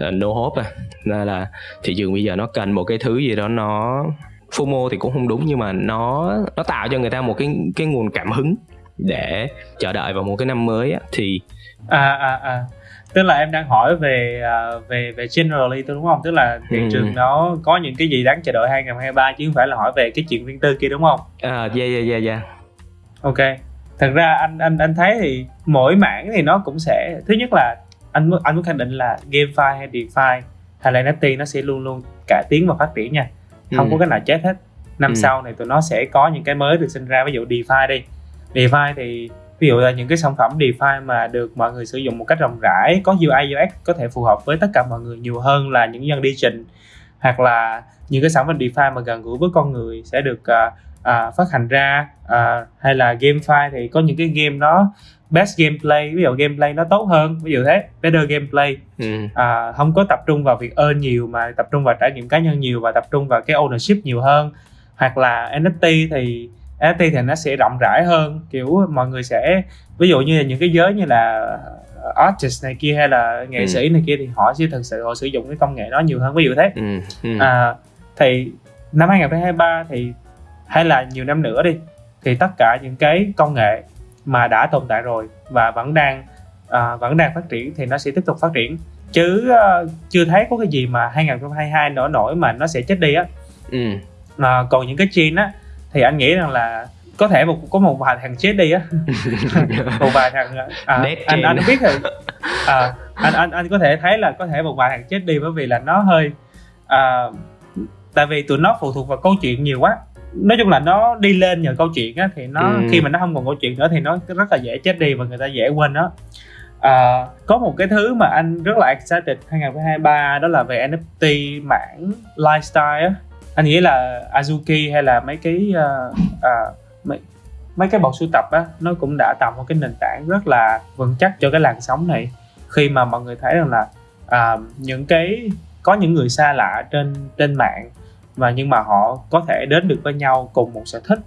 uh, no hope à. Nên là thị trường bây giờ nó cần một cái thứ gì đó nó FOMO thì cũng không đúng nhưng mà nó nó tạo cho người ta một cái cái nguồn cảm hứng để chờ đợi vào một cái năm mới á, thì à à à. Tức là em đang hỏi về uh, về về generally đúng không? Tức là thị ừ. trường nó có những cái gì đáng chờ đợi 2023 chứ không phải là hỏi về cái chuyện riêng tư kia đúng không? À yeah yeah yeah yeah. Ok thật ra anh anh anh thấy thì mỗi mảng thì nó cũng sẽ thứ nhất là anh anh muốn khẳng định là GameFi hay DeFi hay là NFT nó sẽ luôn luôn cải tiến và phát triển nha không ừ. có cái nào chết hết năm ừ. sau này tụi nó sẽ có những cái mới được sinh ra ví dụ DeFi đi DeFi thì ví dụ là những cái sản phẩm DeFi mà được mọi người sử dụng một cách rộng rãi có UI UX có thể phù hợp với tất cả mọi người nhiều hơn là những dân đi trình hoặc là những cái sản phẩm DeFi mà gần gũi với con người sẽ được uh, uh, phát hành ra uh, hay là GameFi thì có những cái game nó best gameplay ví dụ gameplay nó tốt hơn ví dụ thế better gameplay ừ. à, không có tập trung vào việc earn nhiều mà tập trung vào trải nghiệm cá nhân nhiều và tập trung vào cái ownership nhiều hơn hoặc là NFT thì NFT thì nó sẽ rộng rãi hơn kiểu mọi người sẽ ví dụ như là những cái giới như là artist này kia hay là nghệ ừ. sĩ này kia thì họ sẽ thực sự họ sử dụng cái công nghệ đó nhiều hơn ví dụ thế ừ. Ừ. À, thì năm 2023 thì hay là nhiều năm nữa đi thì tất cả những cái công nghệ mà đã tồn tại rồi và vẫn đang à, vẫn đang phát triển thì nó sẽ tiếp tục phát triển. Chứ uh, chưa thấy có cái gì mà 2022 nổi nổi mà nó sẽ chết đi á. Ừ. à, còn những cái chain á thì anh nghĩ rằng là có thể một có một vài thằng chết đi á. Một vài thằng à, anh anh biết rồi. À, anh anh anh có thể thấy là có thể một vài thằng chết đi bởi vì là nó hơi à, tại vì tụi nó phụ thuộc vào câu chuyện nhiều quá nói chung là nó đi lên nhờ câu chuyện á thì nó Ừ. khi mà nó không còn câu chuyện nữa thì nó rất là dễ chết đi và người ta dễ quên nó. À, có một cái thứ mà anh rất là excited 2023 đó là về NFT mảng lifestyle á. Anh nghĩ là Azuki hay là mấy cái uh, uh, mấy, mấy cái bộ sưu tập á nó cũng đã tạo một cái nền tảng rất là vững chắc cho cái làn sóng này. Khi mà mọi người thấy rằng là à, những cái có những người xa lạ trên trên mạng và nhưng mà họ có thể đến được với nhau cùng một sở thích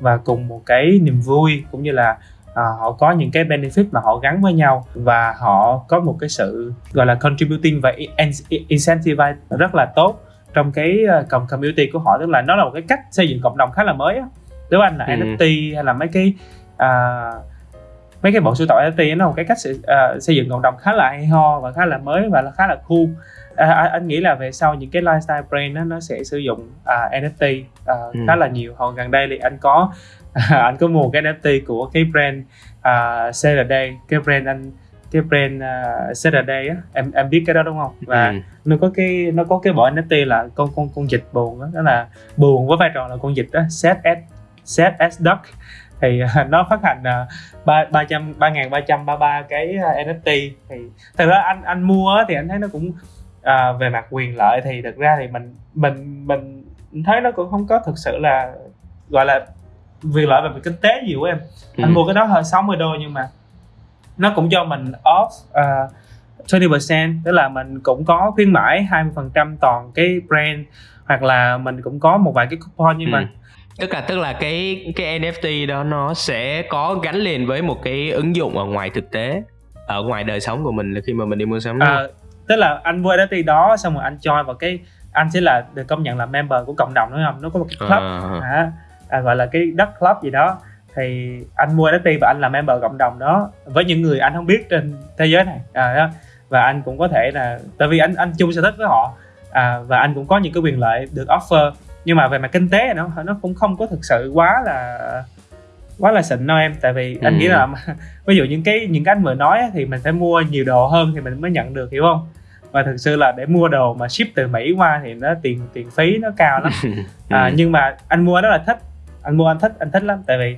và cùng một cái niềm vui cũng như là à, họ có những cái benefit mà họ gắn với nhau. Và họ có một cái sự gọi là contributing và in- incentivize rất là tốt trong cái uh, cộng community của họ. Tức là nó là một cái cách xây dựng cộng đồng khá là mới á. Nếu anh là Ừ. NFT hay là mấy cái à, mấy cái bộ sưu tập NFT nó là một cái cách sự, à, xây dựng cộng đồng khá là hay ho và khá là mới và khá là cool à, à, anh nghĩ là về sau những cái lifestyle brand đó, nó sẽ sử dụng à, NFT à, Ừ. khá là nhiều. Hồi gần đây thì anh có anh có mua cái NFT của cái brand uh, Saturday cái brand anh cái brand uh, Saturday á. Em em biết cái đó đúng không? Và Ừ. nó có cái nó có cái bộ NFT là con con con vịt buồn đó, đó là buồn với vai trò là con vịt đó set as set as duck. Thì uh, nó phát hành ba ba trăm ba ngàn ba trăm ba ba cái uh, NFT thì thật ra anh anh mua thì anh thấy nó cũng à, về mặt quyền lợi thì thực ra thì mình mình mình thấy nó cũng không có thực sự là gọi là quyền lợi về mặt kinh tế nhiều của em anh Ừ. mua cái đó hơn 60 đô nhưng mà nó cũng cho mình off uh, 20% tức là mình cũng có khuyến mãi 20% toàn cái brand hoặc là mình cũng có một vài cái coupon nhưng Ừ. mà tức là tức là cái cái NFT đó nó sẽ có gắn liền với một cái ứng dụng ở ngoài thực tế ở ngoài đời sống của mình là khi mà mình đi mua sắm à, tức là anh mua NFT đó xong rồi anh join vào cái anh sẽ là được công nhận là member của cộng đồng đúng không? Nó có một cái club À, à, à, gọi là cái đất club gì đó. Thì anh mua NFT và anh là member cộng đồng đó. Với những người anh không biết trên thế giới này. À, đó. và anh cũng có thể là tại vì anh anh chung sở thích với họ. À, và anh cũng có những cái quyền lợi được offer. Nhưng mà về mặt kinh tế nó nó cũng không có thực sự quá là quá là xịn đâu em. Tại vì anh Ừ. nghĩ là ví dụ những cái những cái anh vừa nói thì mình phải mua nhiều đồ hơn thì mình mới nhận được hiểu không và thực sự là để mua đồ mà ship từ Mỹ qua thì nó tiền tiền phí nó cao lắm. À, Ừ. nhưng mà anh mua đó là thích. Anh mua anh thích anh thích lắm. Tại vì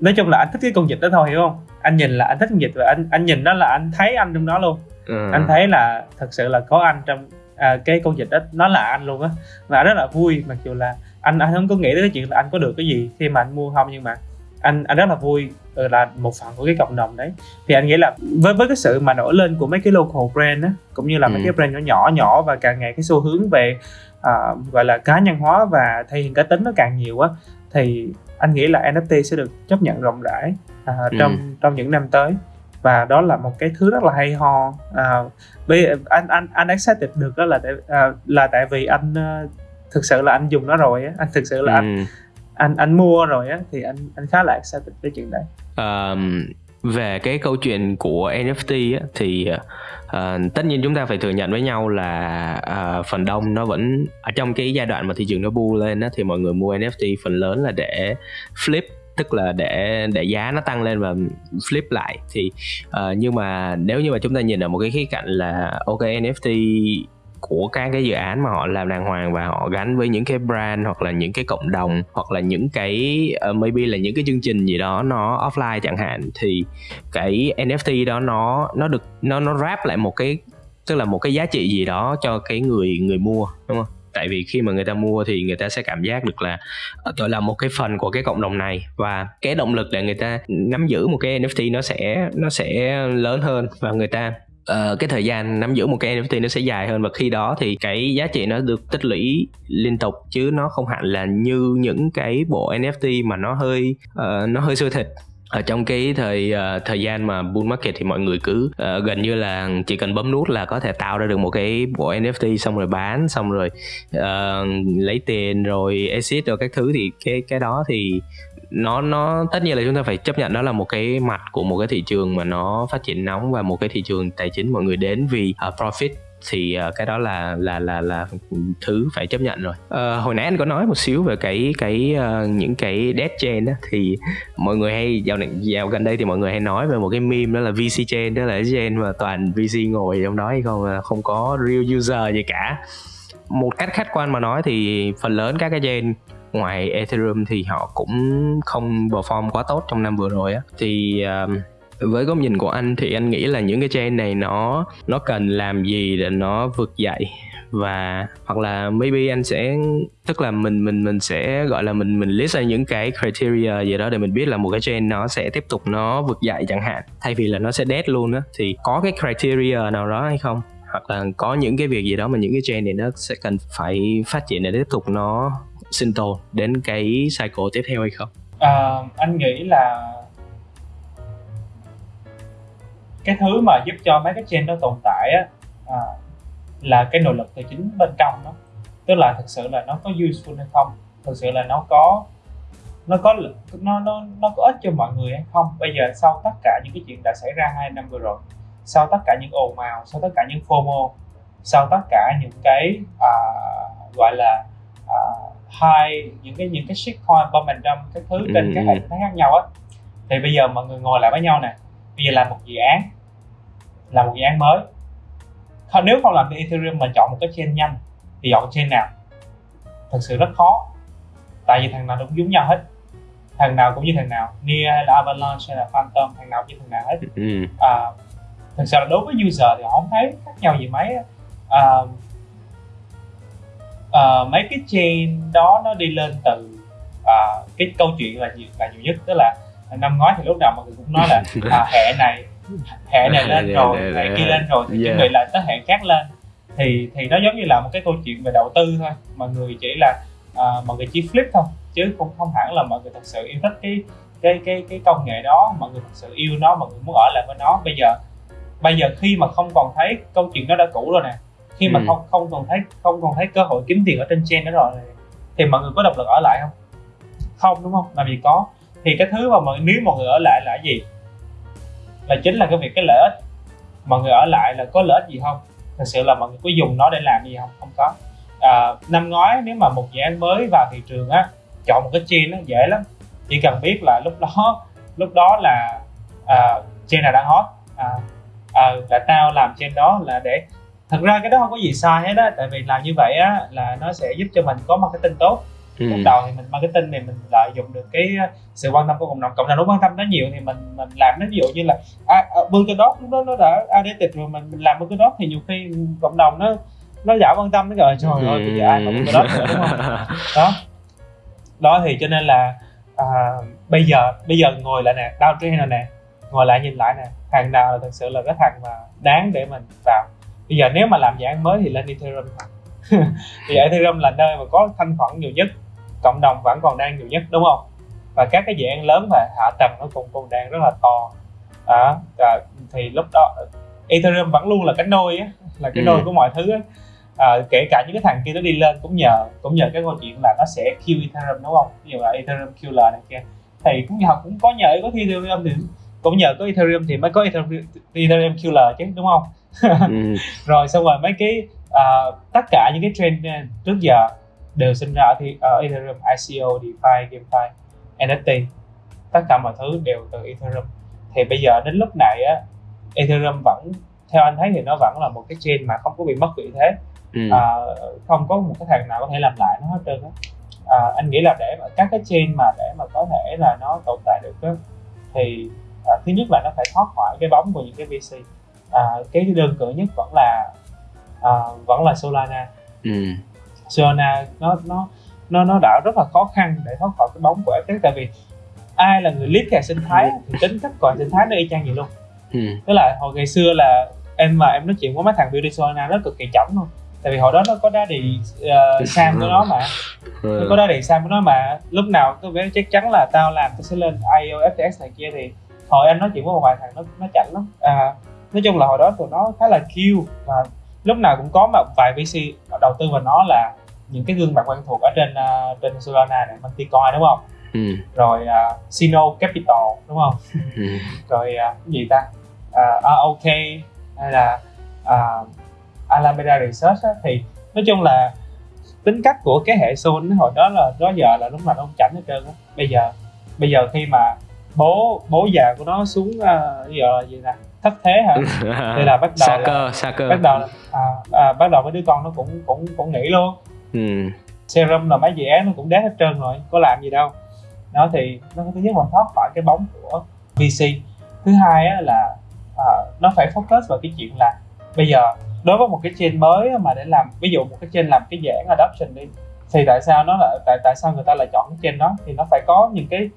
nói chung là anh thích cái con vịt đó thôi hiểu không? Anh nhìn là anh thích con vịt và anh anh nhìn đó là anh thấy anh trong đó luôn. Ừ. anh thấy là thật sự là có anh trong à, cái con vịt đó nó là anh luôn á. Và rất là vui mặc dù là anh anh không có nghĩ tới cái chuyện là anh có được cái gì khi mà anh mua không nhưng mà anh anh rất là vui là một phần của cái cộng đồng đấy thì anh nghĩ là với với cái sự mà nổi lên của mấy cái local brand á cũng như là mấy Ừ. cái brand nhỏ nhỏ nhỏ và càng ngày cái xu hướng về à, gọi là cá nhân hóa và thể hiện cá tính nó càng nhiều á thì anh nghĩ là NFT sẽ được chấp nhận rộng rãi à, trong trong những năm tới và đó là một cái thứ rất là hay ho à, bây anh anh anh excited được đó là tại à, là tại vì anh ờ, thực sự là anh dùng nó rồi á anh thực sự là anh Ừ. anh anh mua rồi á thì anh anh khá là excited với chuyện đấy um, về cái câu chuyện của NFT á, thì uh, tất nhiên chúng ta phải thừa nhận với nhau là uh, phần đông nó vẫn ở trong cái giai đoạn mà thị trường nó bu lên á, thì mọi người mua NFT phần lớn là để flip tức là để để giá nó tăng lên và flip lại. Thì uh, nhưng mà nếu như mà chúng ta nhìn ở một cái khía cạnh là ok NFT của các cái dự án mà họ làm đàng hoàng và họ gắn với những cái brand hoặc là những cái cộng đồng hoặc là những cái uh, maybe là những cái chương trình gì đó nó offline chẳng hạn thì cái NFT đó nó nó được nó nó wrap lại một cái tức là một cái giá trị gì đó cho cái người người mua đúng không? Tại vì khi mà người ta mua thì người ta sẽ cảm giác được là ờ, tôi là một cái phần của cái cộng đồng này và cái động lực để người ta nắm giữ một cái NFT nó sẽ nó sẽ lớn hơn và người ta Ờ, cái thời gian nắm giữ một cái NFT nó sẽ dài hơn và khi đó thì cái giá trị nó được tích lũy liên tục chứ nó không hẳn là như những cái bộ NFT mà nó hơi uh, nó hơi sôi thịt. Ở trong cái thời uh, thời gian mà bull market thì mọi người cứ uh, gần như là chỉ cần bấm nút là có thể tạo ra được một cái bộ NFT xong rồi bán xong rồi uh, lấy tiền rồi exit rồi các thứ thì cái cái đó thì nó nó tất nhiên là chúng ta phải chấp nhận đó là một cái mặt của một cái thị trường mà nó phát triển nóng và một cái thị trường tài chính mọi người đến vì uh, profit thì uh, cái đó là là là là thứ phải chấp nhận rồi. Uh, hồi nãy anh có nói một xíu về cái cái uh, những cái dead chain đó thì mọi người hay dạo này dạo gần đây thì mọi người hay nói về một cái meme đó là VC chain đó là cái chain mà toàn VC ngồi trong đó hay không à, không có real user gì cả. Một cách khách quan mà nói thì phần lớn các cái chain ngoài Ethereum thì họ cũng không perform quá tốt trong năm vừa rồi á. Thì um, với góc nhìn của anh thì anh nghĩ là những cái chain này nó nó cần làm gì để nó vượt dậy? Và hoặc là maybe anh sẽ tức là mình mình mình sẽ gọi là mình mình list ra những cái criteria gì đó để mình biết là một cái chain nó sẽ tiếp tục nó vượt dậy chẳng hạn. Thay vì là nó sẽ dead luôn á thì có cái criteria nào đó hay không? Hoặc là có những cái việc gì đó mà những cái chain này nó sẽ cần phải phát triển để tiếp tục nó sinh tồn đến cái cycle tiếp theo hay không? À, anh nghĩ là cái thứ mà giúp cho mấy cái chain đó tồn tại á à, là cái nội lực từ chính bên trong nó, tức là thực sự là nó có useful hay không thực sự là nó có nó có nó nó nó có ích cho mọi người hay không bây giờ sau tất cả những cái chuyện đã xảy ra hai năm vừa rồi sau tất cả những ồn ào sau tất cả những FOMO sau tất cả những cái à, gọi là à, hai những cái những cái shitcoin momentum cái thứ trên ừ. các hệ thống khác nhau á. Thì bây giờ mọi người ngồi lại với nhau nè. Bây giờ làm một dự án làm một dự án mới. Nếu không làm cái Ethereum mà chọn một cái chain nhanh thì chọn chain nào? Thật sự rất khó. Tại vì thằng nào cũng giống nhau hết. Thằng nào cũng như thằng nào Nia hay là Avalanche hay là Phantom thằng nào cũng như thằng nào hết. Ừ. à, thực sự là đối với user thì họ không thấy khác nhau gì mấy à, à, mấy cái chain đó nó đi lên từ à, cái câu chuyện là nhiều là nhiều nhất. Tức là năm ngoái thì lúc nào mọi người cũng nói là à, hệ này hệ này lên rồi hệ kia lên rồi thì chuẩn bị là tới hệ khác lên. Thì thì nó giống như là một cái câu chuyện về đầu tư thôi. Mọi người chỉ là à, mọi người chỉ flip thôi chứ cũng không hẳn là mọi người thật sự yêu thích cái cái cái cái công nghệ đó. Mọi người thật sự yêu nó mọi người muốn ở lại với nó. Bây giờ bây giờ khi mà không còn thấy câu chuyện đó đã cũ rồi nè khi mà ừ. không không còn thấy không còn thấy cơ hội kiếm tiền ở trên chain đó rồi thì mọi người có động lực ở lại không? Không đúng không? Làm gì có. Thì cái thứ mà mọi nếu mọi người ở lại là gì? Là chính là cái việc cái lợi ích. Mọi người ở lại là có lợi ích gì không? Thật sự là mọi người có dùng nó để làm gì không? Không có. À, năm ngoái nếu mà một dự án mới vào thị trường á chọn một cái chain nó dễ lắm. Chỉ cần biết là lúc đó lúc đó là à, chain nào đang hot. À, à, là tao làm trên đó là để thật ra cái đó không có gì sai hết á tại vì làm như vậy á là nó sẽ giúp cho mình có marketing tốt. Ừ. lúc đầu thì mình marketing thì mình lợi dụng được cái sự quan tâm của cộng đồng. Cộng đồng nó quan tâm nó nhiều thì mình mình làm nó ví dụ như là à, à, bưng cái đó lúc đó nó đã addicted rồi mình, mình làm bưng cái đó thì nhiều khi cộng đồng nó nó giảm quan tâm nó rồi trời ơi bây giờ ai bưng cái đó nữa đúng không? Đó. Đó thì cho nên là à, bây giờ bây giờ ngồi lại nè đau trên này nè ngồi lại nhìn lại nè thằng nào là thực sự là cái thằng mà đáng để mình vào bây giờ nếu mà làm dự án mới thì lên Ethereum thì Ethereum là nơi mà có thanh khoản nhiều nhất cộng đồng vẫn còn đang nhiều nhất đúng không? Và các cái dự án lớn và hạ tầng nó cũng còn đang rất là to. Đó à, thì lúc đó Ethereum vẫn luôn là cái nôi á là cái ừ. nôi của mọi thứ á. À, kể cả những cái thằng kia nó đi lên cũng nhờ cũng nhờ cái câu chuyện là nó sẽ kill Ethereum đúng không? Ví dụ là Ethereum killer này kia. Thì cũng nhờ cũng có nhờ có Ethereum thì cũng nhờ có Ethereum thì mới có Ethereum, Ethereum killer chứ đúng không ừ. rồi xong rồi mấy cái uh, tất cả những cái trend uh, trước giờ đều sinh ra ở, thì, ở Ethereum ICO, DeFi, GameFi, NFT tất cả mọi thứ đều từ Ethereum. Thì bây giờ đến lúc này á Ethereum vẫn theo anh thấy thì nó vẫn là một cái chain mà không có bị mất vị thế. Ừ. à, không có một cái thằng nào có thể làm lại nó hết trơn á. À, anh nghĩ là để mà các cái chain mà để mà có thể là nó tồn tại được đó, thì à, thứ nhất là nó phải thoát khỏi cái bóng của những cái VC à, cái đơn cử nhất vẫn là à, vẫn là Solana. Ừ. Solana nó nó nó nó đã rất là khó khăn để thoát khỏi cái bóng của FTX tại vì ai là người lead cái sinh thái thì tính cách gọi sinh thái nó y chang vậy luôn. Ừ. tức là hồi ngày xưa là em mà em nói chuyện với mấy thằng building Solana nó cực kỳ chỏng luôn. Tại vì hồi đó nó có daddy uh, Sam của nó mà. Ừ. nó có daddy Sam của nó mà. Lúc nào tôi biết chắc chắn là tao làm tôi sẽ lên IO FTX này kia thì hồi anh nói chuyện với một vài thằng nó nó chảnh lắm. À, nói chung là hồi đó tụi nó khá là kêu và lúc nào cũng có một vài VC đầu tư vào nó là những cái gương mặt quen thuộc ở trên uh, trên Solana này Manticoin đúng không? Ừ. rồi uh, Sino Capital đúng không? Ừ. rồi uh, cái gì ta? Uh, OK hay là uh, Alameda Research á, thì nói chung là tính cách của cái hệ Sol hồi đó là đó giờ là lúc nào nó chảnh hết trơn á. Bây giờ bây giờ khi mà bố bố già của nó xuống uh, giờ là gì nè thất thế hả? Thì là bắt đầu cơ sa cơ. bắt đầu à, à, bắt đầu với đứa con nó cũng cũng cũng nghĩ luôn. Ừ. serum là mấy dự án nó cũng đét hết trơn rồi có làm gì đâu. Đó thì nó thứ nhất là thoát khỏi cái bóng của VC thứ hai á, là à, nó phải focus vào cái chuyện là bây giờ đối với một cái chain mới mà để làm ví dụ một cái chain làm cái dạng adoption đi thì tại sao nó lại tại tại sao người ta lại chọn cái chain đó? Thì nó phải có những cái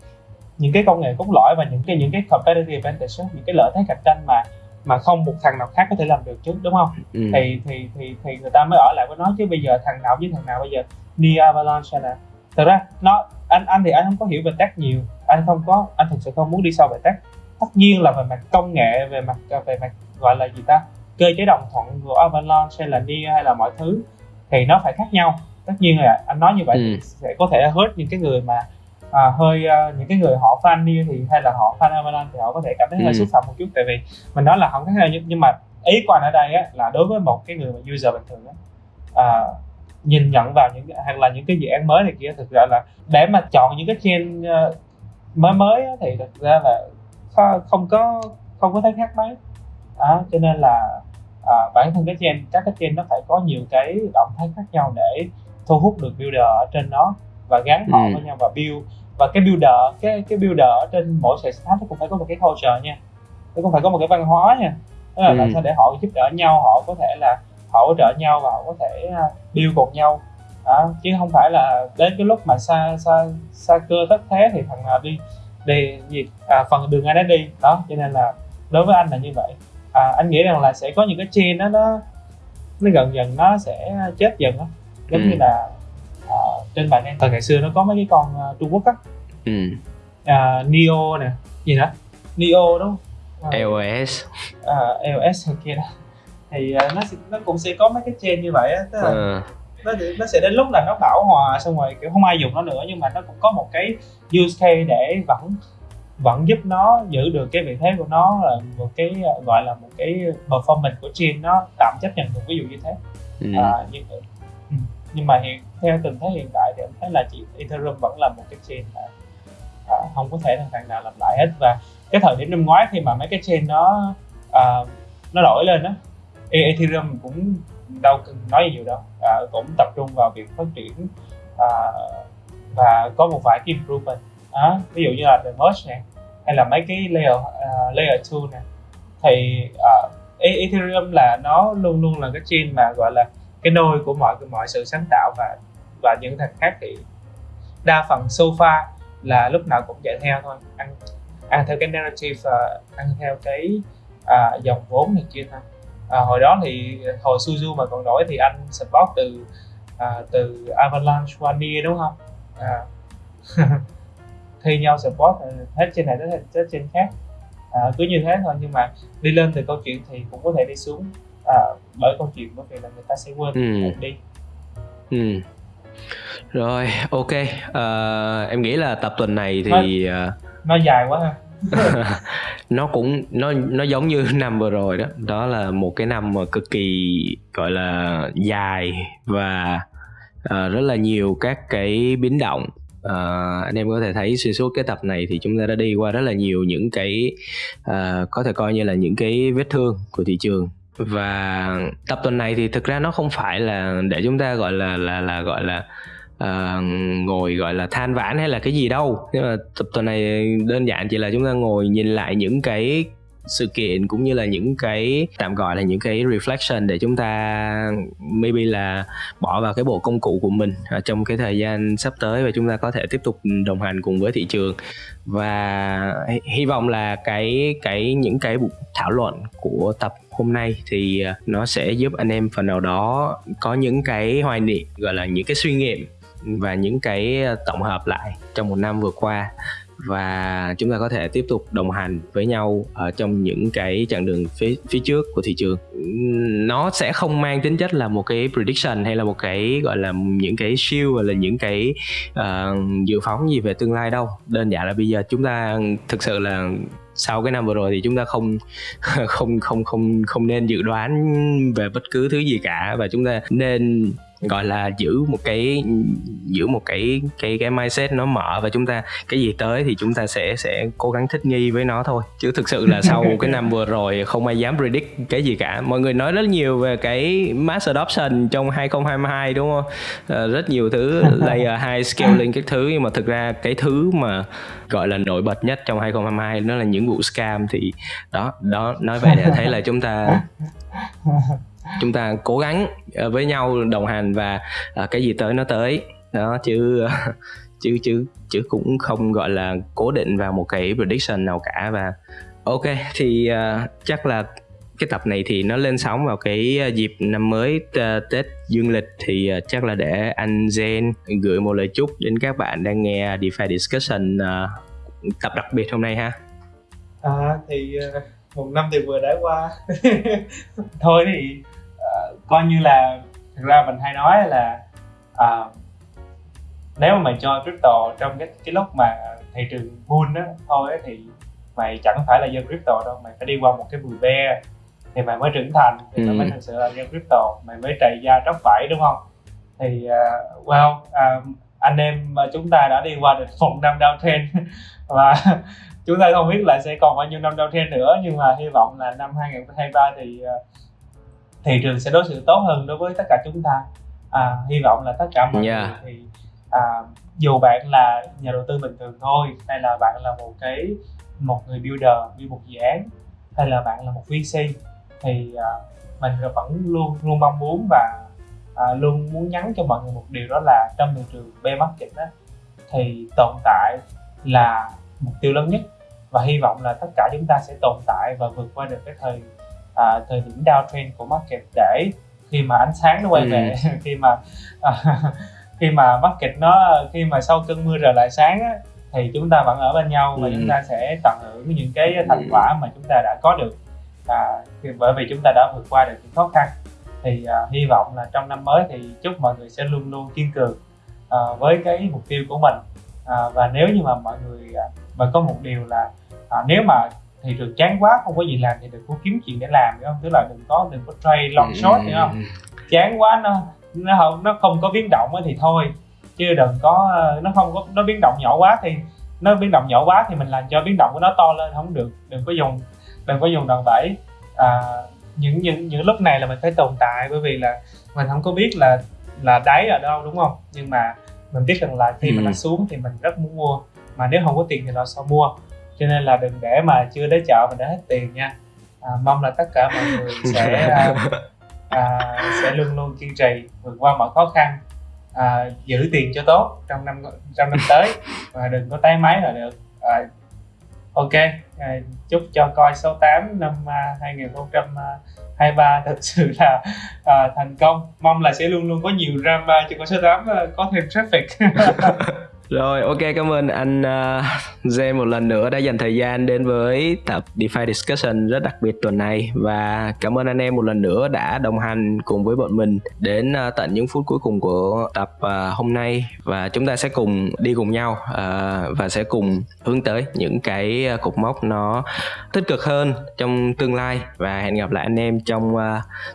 những cái công nghệ cốt lõi và những cái những cái competitive advantage những cái lợi thế cạnh tranh mà mà không một thằng nào khác có thể làm được trước đúng không ừ. thì thì thì thì người ta mới ở lại với nó chứ bây giờ thằng nào với thằng nào bây giờ Nia Avalanche hay là thật ra nó anh anh thì anh không có hiểu về tech nhiều anh không có anh thực sự không muốn đi sâu về tech tất nhiên là về mặt công nghệ về mặt về mặt gọi là gì ta cơ chế đồng thuận của Avalanche hay là Nia hay là mọi thứ thì nó phải khác nhau tất nhiên là anh nói như vậy ừ. sẽ có thể hurt những cái người mà à, hơi uh, những cái người họ fan Nia thì hay là họ fan Avalanche thì họ có thể cảm thấy ừ. hơi xúc phạm một chút tại vì mình nói là không khác nhau nhưng, nhưng mà ý anh ở đây á, là đối với một cái người mà user bình thường á, à, nhìn nhận vào những hoặc là những cái dự án mới này kia thực ra là để mà chọn những cái chain uh, mới mới á, thì thực ra là không có không có thấy khác mấy à, cho nên là à, bản thân cái chain các cái chain nó phải có nhiều cái động thái khác nhau để thu hút được builder ở trên nó và gắn họ ừ. với nhau và build và cái builder cái cái builder trên mỗi sàn startup nó cũng phải có một cái culture nha nó cũng phải có một cái văn hóa nha tức là ừ. làm sao để họ giúp đỡ nhau họ có thể là hỗ trợ nhau và họ có thể à, build cùng nhau đó. chứ không phải là đến cái lúc mà xa xa xa cơ tất thế thì thằng nào đi đi gì à, phần đường ai nấy đi đó cho nên là đối với anh là như vậy à, anh nghĩ rằng là sẽ có những cái chain đó nó nó gần dần nó sẽ chết dần đó giống ừ. như là à, trên bàn đen thời ngày xưa nó có mấy cái con uh, Trung Quốc á. Ừ. à, Neo nè gì nữa? Neo đúng không? À, EOS à, EOS hay kia đó. Thì uh, nó nó cũng sẽ có mấy cái chain như vậy á tức là nó nó sẽ đến lúc là nó bảo hòa xong rồi kiểu không ai dùng nó nữa nhưng mà nó cũng có một cái use case để vẫn vẫn giúp nó giữ được cái vị thế của nó là một cái gọi là một cái performance của chain nó tạm chấp nhận được ví dụ như thế. Ừ. à, nhưng ừ, nhưng mà hiện theo tình thế hiện tại thì em thấy là chỉ Ethereum vẫn là một cái chain mà à, không có thể thằng nào làm lại hết. Và cái thời điểm năm ngoái khi mà mấy cái chain nó à, nó đổi lên đó Ethereum cũng đâu cần nói gì nhiều đâu. À, cũng tập trung vào việc phát triển à, và có một vài cái improvement. À, ví dụ như là the merge này hay là mấy cái layer uh, layer 2 nè. Thì uh, Ethereum là nó luôn luôn là cái chain mà gọi là cái nôi của mọi mọi sự sáng tạo và và những thằng khác thì đa phần sofa là lúc nào cũng chạy theo thôi. Ăn ăn theo cái narrative và ăn theo cái à, dòng vốn này kia thôi. À, hồi đó thì hồi Suzu mà còn nổi thì anh support từ à, từ Avalanche One đúng không? À. thi nhau support à, hết trên này tới hết trên khác. À, cứ như thế thôi nhưng mà đi lên từ câu chuyện thì cũng có thể đi xuống à, bởi câu chuyện bởi vì là người ta sẽ quên ừ. đi. Ừ. rồi ok. Uh, em nghĩ là tập tuần này thì nó, uh... nó dài quá ha. Nó cũng nó nó giống như năm vừa rồi đó. Đó là một cái năm mà cực kỳ gọi là dài và uh, rất là nhiều các cái biến động. Uh, anh em có thể thấy xuyên suốt cái tập này thì chúng ta đã đi qua rất là nhiều những cái uh, có thể coi như là những cái vết thương của thị trường và tập tuần này thì thực ra nó không phải là để chúng ta gọi là là là gọi là uh, ngồi gọi là than vãn hay là cái gì đâu. Nhưng mà tập tuần này đơn giản chỉ là chúng ta ngồi nhìn lại những cái sự kiện cũng như là những cái tạm gọi là những cái reflection để chúng ta maybe là bỏ vào cái bộ công cụ của mình ở trong cái thời gian sắp tới và chúng ta có thể tiếp tục đồng hành cùng với thị trường. Và hy vọng là cái cái những cái thảo luận của tập hôm nay thì à, nó sẽ giúp anh em phần nào đó có những cái hoài niệm gọi là những cái suy nghiệm và những cái à, tổng hợp lại trong một năm vừa qua. Và chúng ta có thể tiếp tục đồng hành với nhau ở trong những cái chặng đường phía phía trước của thị trường. Nó sẽ không mang tính chất là một cái prediction hay là một cái gọi là những cái siêu hoặc là những cái uh, dự phóng gì về tương lai đâu. Đơn giản là bây giờ chúng ta thực sự là sau cái năm vừa rồi thì chúng ta không không không không không nên dự đoán về bất cứ thứ gì cả và chúng ta nên gọi là giữ một cái giữ một cái cái cái mindset nó mở và chúng ta cái gì tới thì chúng ta sẽ sẽ cố gắng thích nghi với nó thôi. Chứ thực sự là sau cái năm vừa rồi không ai dám predict cái gì cả. Mọi người nói rất nhiều về cái mass adoption trong 2022 đúng không? À, rất nhiều thứ layer high scaling các thứ. Nhưng mà thực ra cái thứ mà gọi là nổi bật nhất trong 2022 nó là những vụ scam thì đó đó nói vậy để thấy là chúng ta chúng ta cố gắng ờ, với nhau đồng hành và ờ, cái gì tới nó tới đó chứ ờ, chứ chứ chứ cũng không gọi là cố định vào một cái prediction nào cả và ok thì uh, chắc là cái tập này thì nó lên sóng vào cái dịp năm mới Tết dương lịch thì chắc là để anh Zen gửi một lời chúc đến các bạn đang nghe DeFi Discussion uh, tập đặc biệt hôm nay ha. À thì một năm thì vừa đã qua. Thôi thì coi như là thực ra mình hay nói là uh, nếu mà mày cho crypto trong cái cái lúc mà thị trường bull đó thôi thì mày chẳng phải là dân crypto đâu mày phải đi qua một cái bùi be thì mày mới trưởng thành thì ừ. mày mới thực sự là dân crypto mày mới trầy da tróc vải đúng không thì uh, well uh, anh em chúng ta đã đi qua được một năm downtrend và chúng ta không biết là sẽ còn bao nhiêu năm downtrend nữa nhưng mà hy vọng là năm 2023 thì uh, thị trường sẽ đối xử tốt hơn đối với tất cả chúng ta à, hy vọng là tất cả mọi yeah. người thì à, dù bạn là nhà đầu tư bình thường thôi hay là bạn là một cái một người builder build một dự án hay là bạn là một VC thì uh, mình vẫn luôn luôn mong muốn và uh, luôn muốn nhắn cho mọi người một điều đó là trong thị trường bear market đó thì tồn tại là mục tiêu lớn nhất và hy vọng là tất cả chúng ta sẽ tồn tại và vượt qua được cái thời uh, thời điểm downtrend của market để khi mà ánh sáng nó quay ừ. về khi mà uh, khi mà market nó khi mà sau cơn mưa trở lại sáng á, thì chúng ta vẫn ở bên nhau và ừ. chúng ta sẽ tận hưởng những cái thành ừ. quả mà chúng ta đã có được à, bởi vì chúng ta đã vượt qua được những khó khăn thì à, hy vọng là trong năm mới thì chúc mọi người sẽ luôn luôn kiên cường à, với cái mục tiêu của mình à, và nếu như mà mọi người à, mà có một điều là à, nếu mà thị trường chán quá không có gì làm thì đừng có kiếm chuyện để làm hiểu không? Tức là đừng có đừng có trade long ừ, short hiểu không? Chán quá nó nó không nó không có biến động thì thôi. Chứ đừng có nó không có nó biến động nhỏ quá thì nó biến động nhỏ quá thì mình làm cho biến động của nó to lên không được. Đừng có dùng đừng có dùng đòn bẩy. À, những những những lúc này là mình phải tồn tại bởi vì là mình không có biết là là đáy ở đâu đúng không? Nhưng mà mình biết rằng là khi ừ. mà nó xuống thì mình rất muốn mua. Mà nếu không có tiền thì nó sao mua cho nên là đừng để mà chưa đến chợ mình đã hết tiền nha. À, mong là tất cả mọi người sẽ à, à, sẽ luôn luôn kiên trì vượt qua mọi khó khăn à, giữ tiền cho tốt trong năm trong năm tới. Và đừng có tái máy là được. À, ok à, chúc cho coi số 8 năm uh, 2023 thật sự là uh, thành công. Mong là sẽ luôn luôn có nhiều drama cho con số 8 uh, có thêm traffic Rồi ok cảm ơn anh uh, một lần nữa đã dành thời gian đến với tập DeFi Discussion rất đặc biệt tuần này. Và cảm ơn anh em một lần nữa đã đồng hành cùng với bọn mình đến uh, tận những phút cuối cùng của tập uh, hôm nay. Và chúng ta sẽ cùng đi cùng nhau uh, và sẽ cùng hướng tới những cái cột mốc nó tích cực hơn trong tương lai. Và hẹn gặp lại anh em trong uh,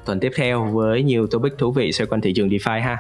tuần tiếp theo với nhiều topic thú vị xoay quanh thị trường DeFi ha.